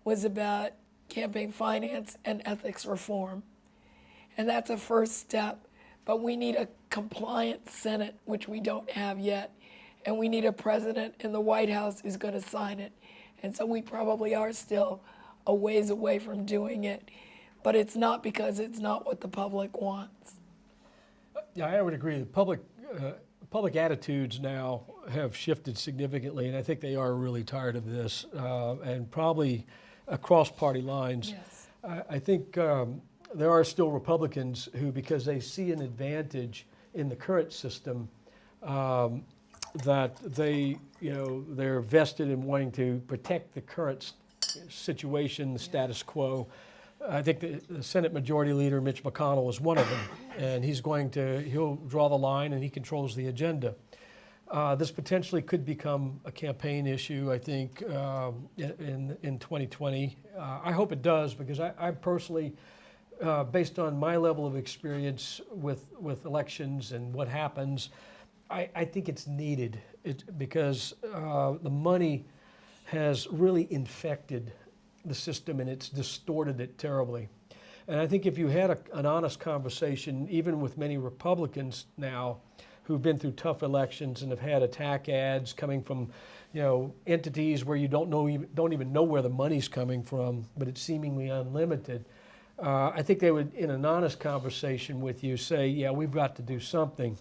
was about campaign finance and ethics reform. And that's a first step. But we need a compliant Senate, which we don't have yet. And we need a president in the White House who's going to sign it. And so we probably are still a ways away from doing it. But it's not because it's not what the public wants. Yeah, I would agree. The public, uh, public attitudes now have shifted significantly, and I think they are really tired of this, uh, and probably across party lines. Yes. I, I think um, there are still Republicans who, because they see an advantage in the current system, um, that they, you know, they're vested in wanting to protect the current situation, the status quo. I think the, Senate Majority Leader Mitch McConnell is one of them, and he's going to he'll draw the line and he controls the agenda. Uh, this potentially could become a campaign issue, I think, um, in in 2020. Uh, I hope it does because I, I personally, uh, based on my level of experience with with elections and what happens, I, I think it's needed it, because uh, the money has really infected the system and it's distorted it terribly. And I think if you had a, an honest conversation, even with many Republicans now who've been through tough elections and have had attack ads coming from, you know, entities where you don't know don't even know where the money's coming from, but it's seemingly unlimited. Uh, I think they would, in an honest conversation with you, say, "Yeah, we've got to do something."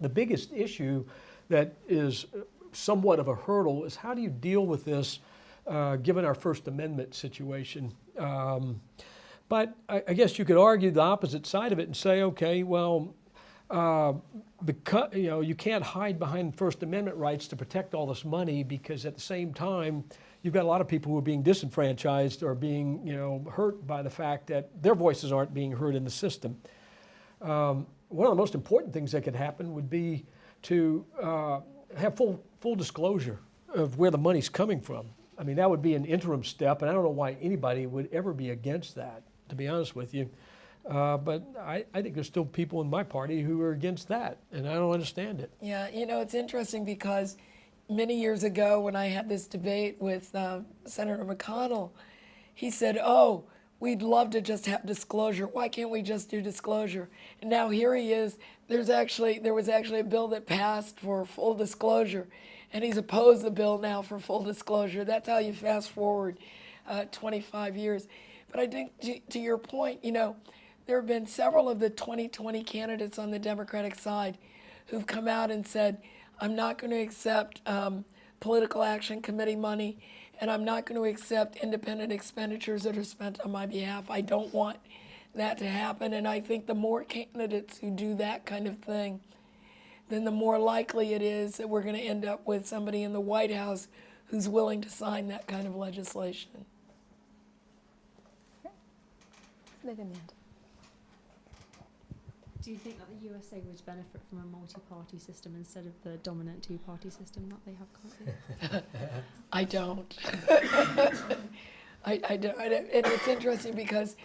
The biggest issue that is somewhat of a hurdle is how do you deal with this uh, given our First Amendment situation? Um, but I, I guess you could argue the opposite side of it and say, okay, well, uh, because you know you can't hide behind First Amendment rights to protect all this money because at the same time you've got a lot of people who are being disenfranchised or being you know hurt by the fact that their voices aren't being heard in the system. Um, one of the most important things that could happen would be to uh, have full full disclosure of where the money's coming from. I mean, that would be an interim step, and I don't know why anybody would ever be against that, to be honest with you. Uh, but I, I think there's still people in my party who are against that, and I don't understand it. Yeah, you know, it's interesting because many years ago when I had this debate with uh, Senator McConnell, he said, Oh, we'd love to just have disclosure. Why can't we just do disclosure? And now here he is. There's actually there was actually a bill that passed for full disclosure, and he's opposed the bill now for full disclosure. That's how you fast forward uh, 25 years. But I think to, to your point, you know, there have been several of the 2020 candidates on the Democratic side who've come out and said, I'm not going to accept um, political action committee money, and I'm not going to accept independent expenditures that are spent on my behalf. I don't want that to happen. And I think the more candidates who do that kind of thing, then the more likely it is that we're going to end up with somebody in the White House who's willing to sign that kind of legislation. Liv in the end. Do you think that the USA would benefit from a multi-party system instead of the dominant two-party system that they have currently? I don't. I, I don't. I don't- And it's interesting because,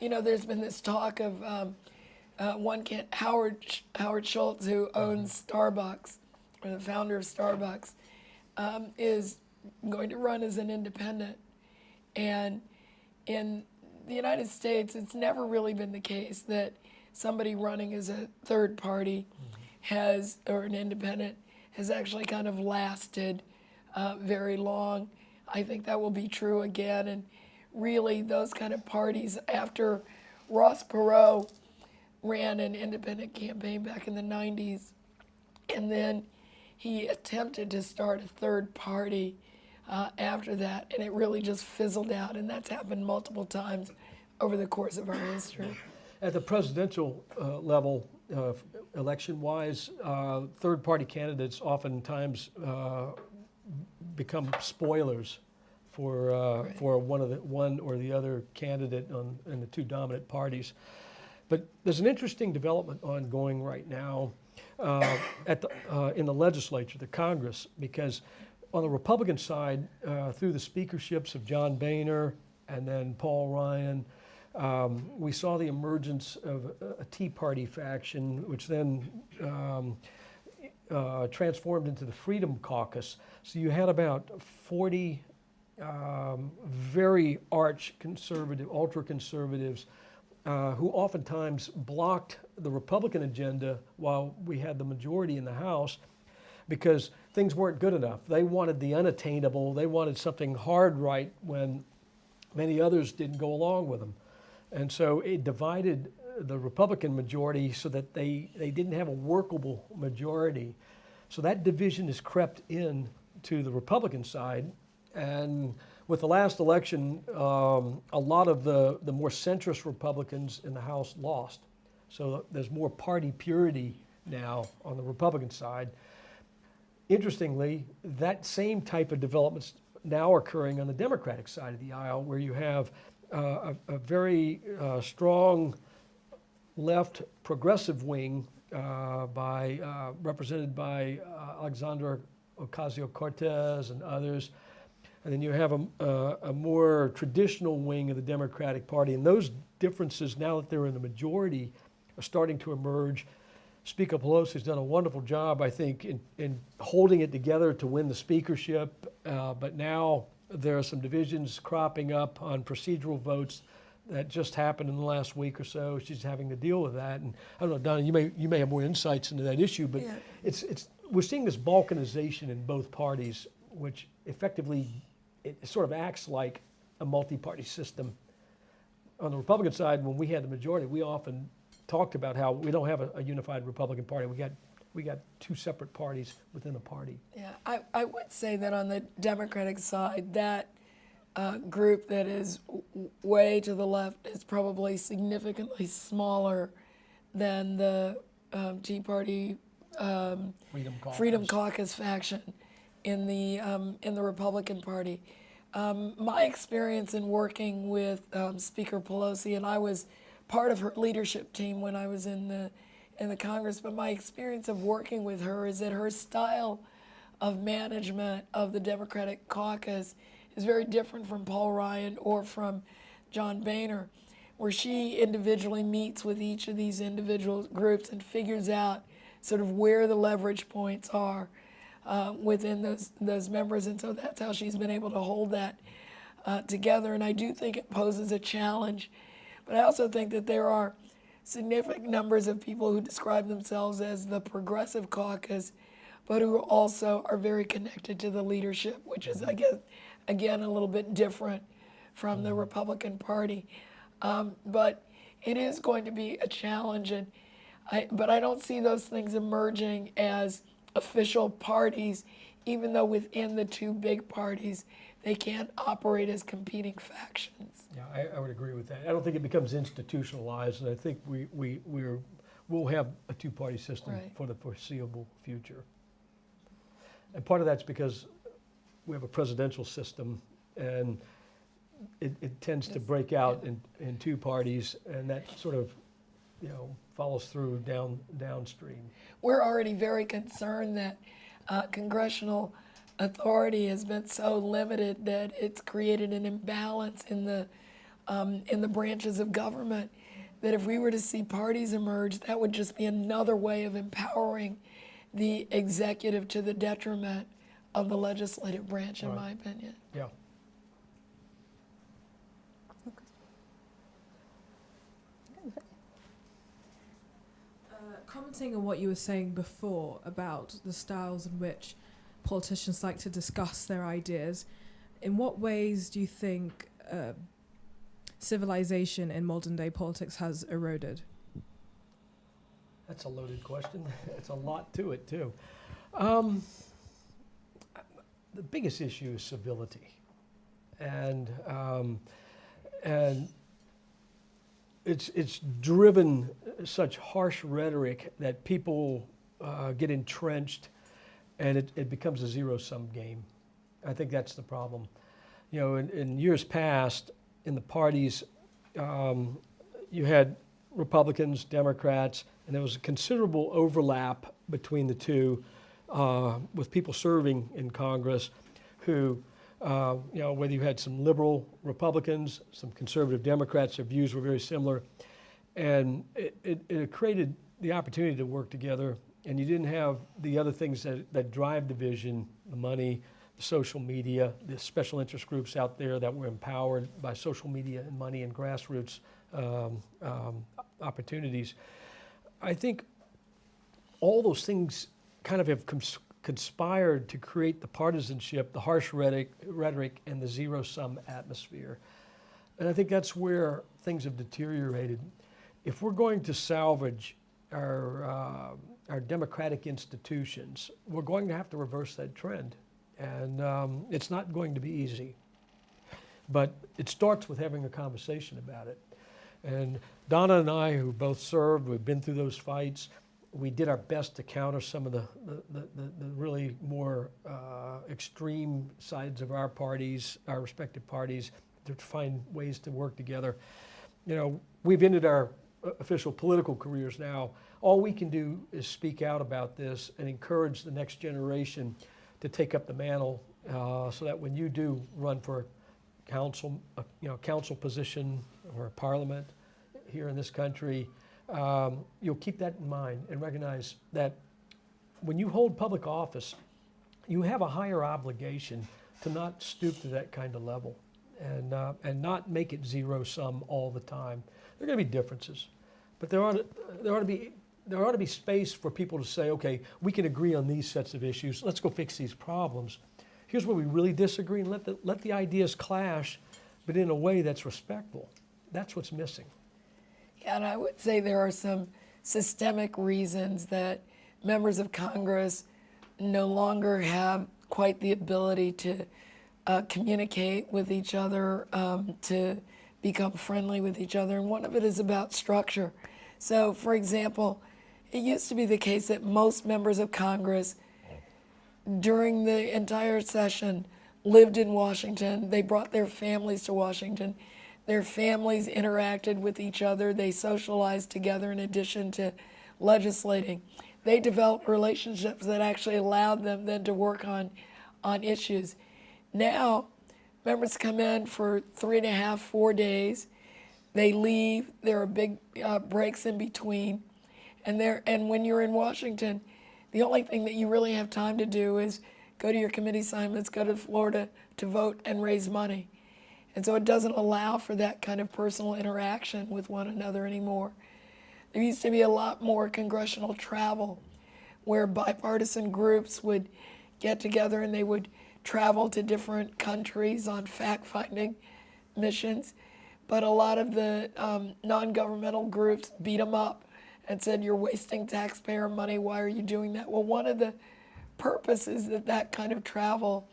you know, there's been this talk of um, uh, one can Howard Howard Schultz, who owns Starbucks, or the founder of Starbucks, um, is going to run as an independent. And in the United States, it's never really been the case that somebody running as a third party has, or an independent, has actually kind of lasted uh, very long. I think that will be true again. And really, those kind of parties, after Ross Perot ran an independent campaign back in the 90s, and then he attempted to start a third party uh, after that, and it really just fizzled out. And that's happened multiple times over the course of our history. At the presidential uh, level, uh, election-wise, uh, third-party candidates oftentimes uh, become spoilers for uh, Right. for one of the one or the other candidate on in the two dominant parties. But there's an interesting development ongoing right now uh, at the, uh, in the legislature, the Congress, because on the Republican side, uh, through the speakerships of John Boehner and then Paul Ryan, um, we saw the emergence of a, Tea Party faction, which then um, uh, transformed into the Freedom Caucus. So you had about 40 um, very arch conservative, ultra conservatives, uh, who oftentimes blocked the Republican agenda while we had the majority in the House because things weren't good enough. They wanted the unattainable, they wanted something hard right when many others didn't go along with them. And so it divided the Republican majority so that they, they didn't have a workable majority. So that division has crept in to the Republican side. And with the last election, um, a lot of the, the more centrist Republicans in the House lost. So there's more party purity now on the Republican side. Interestingly, that same type of developments now occurring on the Democratic side of the aisle, where you have uh, a, a, very uh, strong left progressive wing uh, by, uh, represented by uh, Alexandria Ocasio-Cortez and others. And then you have a, a, more traditional wing of the Democratic Party. And those differences, now that they're in the majority, are starting to emerge. Speaker Pelosi has done a wonderful job, I think, in, in holding it together to win the speakership. Uh, but now there are some divisions cropping up on procedural votes that just happened in the last week or so. She's having to deal with that. And I don't know, Donna, you may, you may have more insights into that issue, but Yeah. it's, it's, we're seeing this balkanization in both parties, which effectively, it sort of acts like a multi-party system. On the Republican side, when we had the majority, we often talked about how we don't have a, a unified Republican Party. We got, we got two separate parties within a party. Yeah, I, I would say that on the Democratic side, that uh, group that is way to the left is probably significantly smaller than the um, Tea Party um, Freedom Caucus. Freedom Caucus faction in the um, in the Republican Party. Um, my experience in working with um, Speaker Pelosi, and I was part of her leadership team when I was in the in the Congress. But my experience of working with her is that her style of management of the Democratic caucus is very different from Paul Ryan or from John Boehner, where she individually meets with each of these individual groups and figures out sort of where the leverage points are uh, within those those members, and so that's how she's been able to hold that uh, together. And I do think it poses a challenge, but I also think that there are significant numbers of people who describe themselves as the progressive caucus, but who also are very connected to the leadership, which is, I guess, again, a little bit different from the Republican Party. Um, but it is going to be a challenge, and I, but I don't see those things emerging as official parties, even though within the two big parties, they can't operate as competing factions. Yeah, I, I would agree with that. I don't think it becomes institutionalized, and I think we, we, we're, we'll have a two-party system Right. for the foreseeable future. And part of that's because we have a presidential system, and it, it tends to break out in, in two parties, and that sort of, you know, follows through down, downstream. We're already very concerned that uh, congressional authority has been so limited that it's created an imbalance in the um, in the branches of government. That if we were to see parties emerge, that would just be another way of empowering the executive to the detriment of the legislative branch, in Right. my opinion. Yeah. Commenting on what you were saying before about the styles in which politicians like to discuss their ideas, in what ways do you think uh, civilization in modern day politics has eroded? That's a loaded question. It's a lot to it, too. Um, the biggest issue is civility. And, um, and it's, it's driven such harsh rhetoric that people uh, get entrenched and it, it becomes a zero sum game. I think that's the problem. You know, in, in years past, in the parties, um, you had Republicans, Democrats, and there was a considerable overlap between the two uh, with people serving in Congress who, uh, you know, whether you had some liberal Republicans, some conservative Democrats, their views were very similar. And it, it, it created the opportunity to work together, and you didn't have the other things that, that drive division the money, the social media, the special interest groups out there that were empowered by social media and money and grassroots um, um, opportunities. I think all those things kind of have conspired to create the partisanship, the harsh rhetoric, rhetoric, and the zero sum atmosphere. And I think that's where things have deteriorated. If we're going to salvage our, uh, our democratic institutions, we're going to have to reverse that trend. And um, it's not going to be easy. But it starts with having a conversation about it. And Donna and I, who both served, we've been through those fights. We did our best to counter some of the, the, the, the really more uh, extreme sides of our parties, our respective parties, to find ways to work together. You know, we've ended our uh, official political careers now. All we can do is speak out about this and encourage the next generation to take up the mantle uh, so that when you do run for council, a, you know, council position or parliament here in this country, um, you'll keep that in mind and recognize that when you hold public office, you have a higher obligation to not stoop to that kind of level and, uh, and not make it zero sum all the time. There are going to be differences, but there ought, to, there ought to be there ought to be space for people to say, okay, we can agree on these sets of issues. Let's go fix these problems. Here's where we really disagree, and let the, let the ideas clash, but in a way that's respectful. That's what's missing. And I would say there are some systemic reasons that members of Congress no longer have quite the ability to uh, communicate with each other, um, to become friendly with each other, and one of it is about structure. So, for example, it used to be the case that most members of Congress during the entire session lived in Washington. They brought their families to Washington. Their families interacted with each other. They socialized together in addition to legislating. They developed relationships that actually allowed them then to work on, on issues. Now, members come in for three and a half, four days. They leave. There are big uh, breaks in between. And there, and when you're in Washington, the only thing that you really have time to do is go to your committee assignments, go to Florida to vote and raise money. And so it doesn't allow for that kind of personal interaction with one another anymore. There used to be a lot more congressional travel where bipartisan groups would get together and they would travel to different countries on fact finding missions. But a lot of the um, non governmental groups beat them up and said, You're wasting taxpayer money. Why are you doing that? Well, one of the purposes that that kind of travel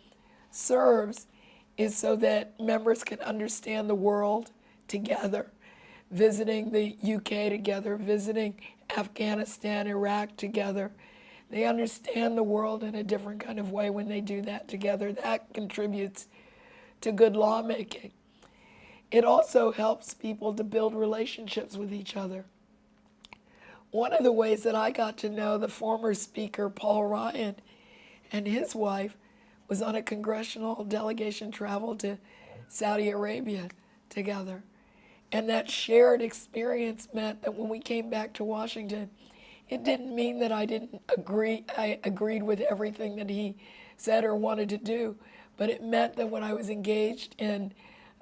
serves is so that members can understand the world together, visiting the UK together, visiting Afghanistan, Iraq together. They understand the world in a different kind of way when they do that together. That contributes to good lawmaking. It also helps people to build relationships with each other. One of the ways that I got to know the former Speaker, Paul Ryan, and his wife was on a congressional delegation travel to Saudi Arabia together. And that shared experience meant that when we came back to Washington, it didn't mean that I didn't agree, I agreed with everything that he said or wanted to do, but it meant that when I was engaged in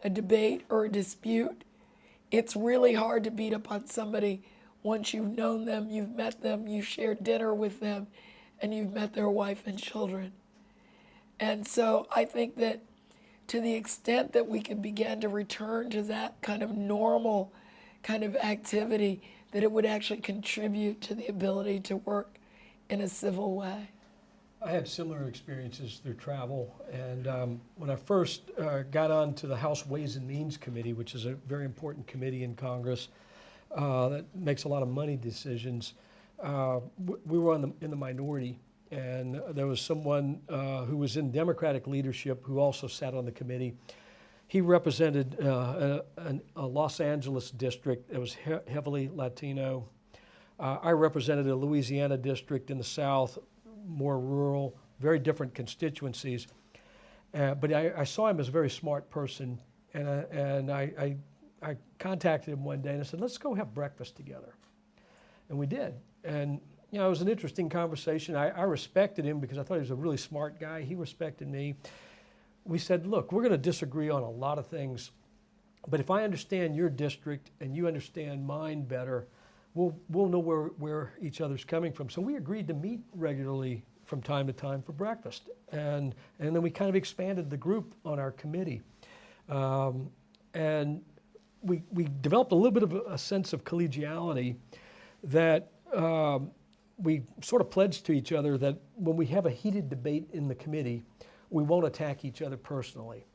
a debate or a dispute, it's really hard to beat up on somebody once you've known them, you've met them, you've shared dinner with them, and you've met their wife and children. And so I think that to the extent that we can begin to return to that kind of normal kind of activity, that it would actually contribute to the ability to work in a civil way. I had similar experiences through travel, and um, when I first uh, got on to the House Ways and Means Committee, which is a very important committee in Congress uh, that makes a lot of money decisions, uh, we were the, in the minority, and there was someone uh, who was in Democratic leadership who also sat on the committee. He represented uh, a, a, Los Angeles district that was he heavily Latino. Uh, I represented a Louisiana district in the South more rural, very different constituencies. Uh, but I, I saw him as a very smart person, and, I, and I, I, I contacted him one day and I said, let's go have breakfast together. And we did. And you know, it was an interesting conversation. I, I respected him because I thought he was a really smart guy. He respected me. We said, look, we're going to disagree on a lot of things, but if I understand your district and you understand mine better, we'll, we'll know where, where each other's coming from. So we agreed to meet regularly from time to time for breakfast. And, and then we kind of expanded the group on our committee. Um, and we, we developed a little bit of a, sense of collegiality that um, we sort of pledged to each other that when we have a heated debate in the committee, we won't attack each other personally.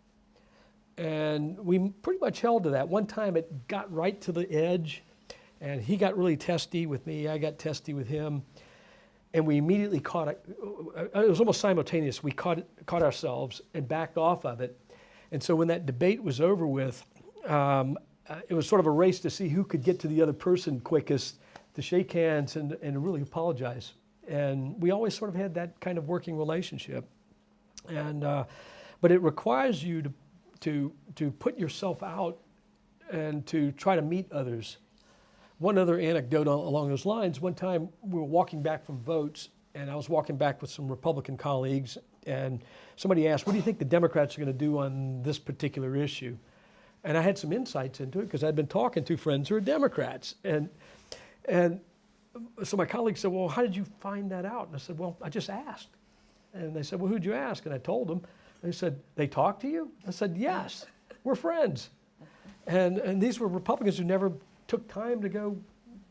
And we pretty much held to that. One time it got right to the edge, and he got really testy with me, I got testy with him, and we immediately caught it. It was almost simultaneous. We caught, caught ourselves and backed off of it. And so when that debate was over with, um, uh, it was sort of a race to see who could get to the other person quickest to shake hands and, and really apologize. And we always sort of had that kind of working relationship. And, uh, but it requires you to, to, to put yourself out and to try to meet others. One other anecdote along those lines, one time we were walking back from votes and I was walking back with some Republican colleagues and somebody asked, what do you think the Democrats are going to do on this particular issue? And I had some insights into it because I'd been talking to friends who are Democrats. And, and so my colleague said, well, how did you find that out? And I said, well, I just asked. And they said, well, who'd you ask? And I told them. They said, they talked to you? I said, yes, we're friends. And, and these were Republicans who never took time to go,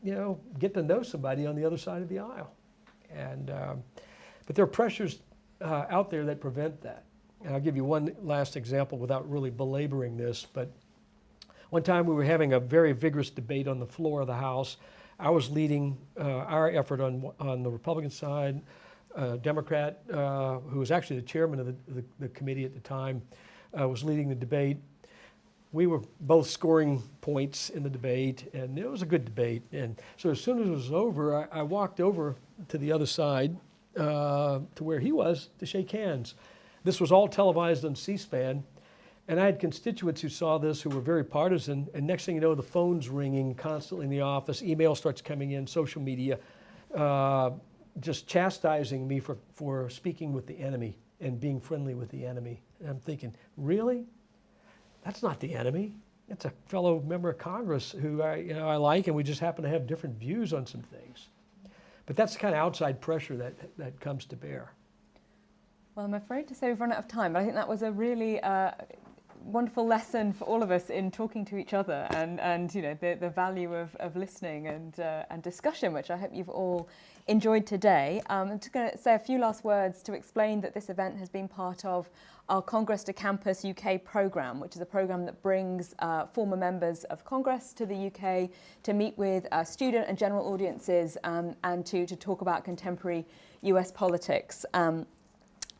you know, get to know somebody on the other side of the aisle. And, um, but there are pressures uh, out there that prevent that. And I'll give you one last example without really belaboring this, but one time we were having a very vigorous debate on the floor of the House. I was leading uh, our effort on, on the Republican side. A Democrat, uh, who was actually the chairman of the, the, the committee at the time, uh, was leading the debate. We were both scoring points in the debate, and it was a good debate. And so as soon as it was over, I, I walked over to the other side uh, to where he was to shake hands. This was all televised on C-SPAN, and I had constituents who saw this who were very partisan, and next thing you know, the phone's ringing constantly in the office, email starts coming in, social media, uh, just chastising me for, for speaking with the enemy and being friendly with the enemy. And I'm thinking, really? That's not the enemy. It's a fellow member of Congress who I, you know, I like, and we just happen to have different views on some things. But that's the kind of outside pressure that, that comes to bear. Well, I'm afraid to say we've run out of time, but I think that was a really uh, wonderful lesson for all of us in talking to each other and, and you know, the, the value of, of listening and, uh, and discussion, which I hope you've all enjoyed today. Um, I'm just going to say a few last words to explain that this event has been part of our Congress to Campus UK programme, which is a programme that brings uh, former members of Congress to the UK to meet with uh, student and general audiences um, and to, to talk about contemporary US politics. Um,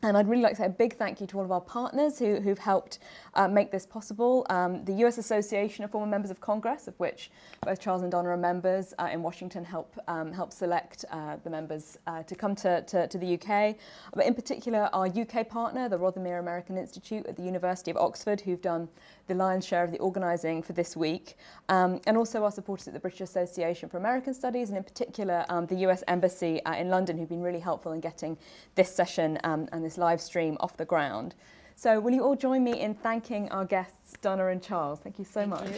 and I'd really like to say a big thank you to all of our partners who, who've helped uh, make this possible. Um, the US Association of Former Members of Congress, of which both Charles and Donna are members uh, in Washington, help, um, help select uh, the members uh, to come to, to, to, the UK. But in particular, our UK partner, the Rothermere American Institute at the University of Oxford, who've done the lion's share of the organising for this week. Um, and also our supporters at the British Association for American Studies, and in particular um, the US Embassy uh, in London, who've been really helpful in getting this session um, and this live stream off the ground. So will you all join me in thanking our guests, Donna and Charles? Thank you so Thank much. You.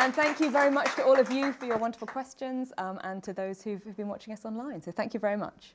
And thank you very much to all of you for your wonderful questions um, and to those who've, who've been watching us online. So thank you very much.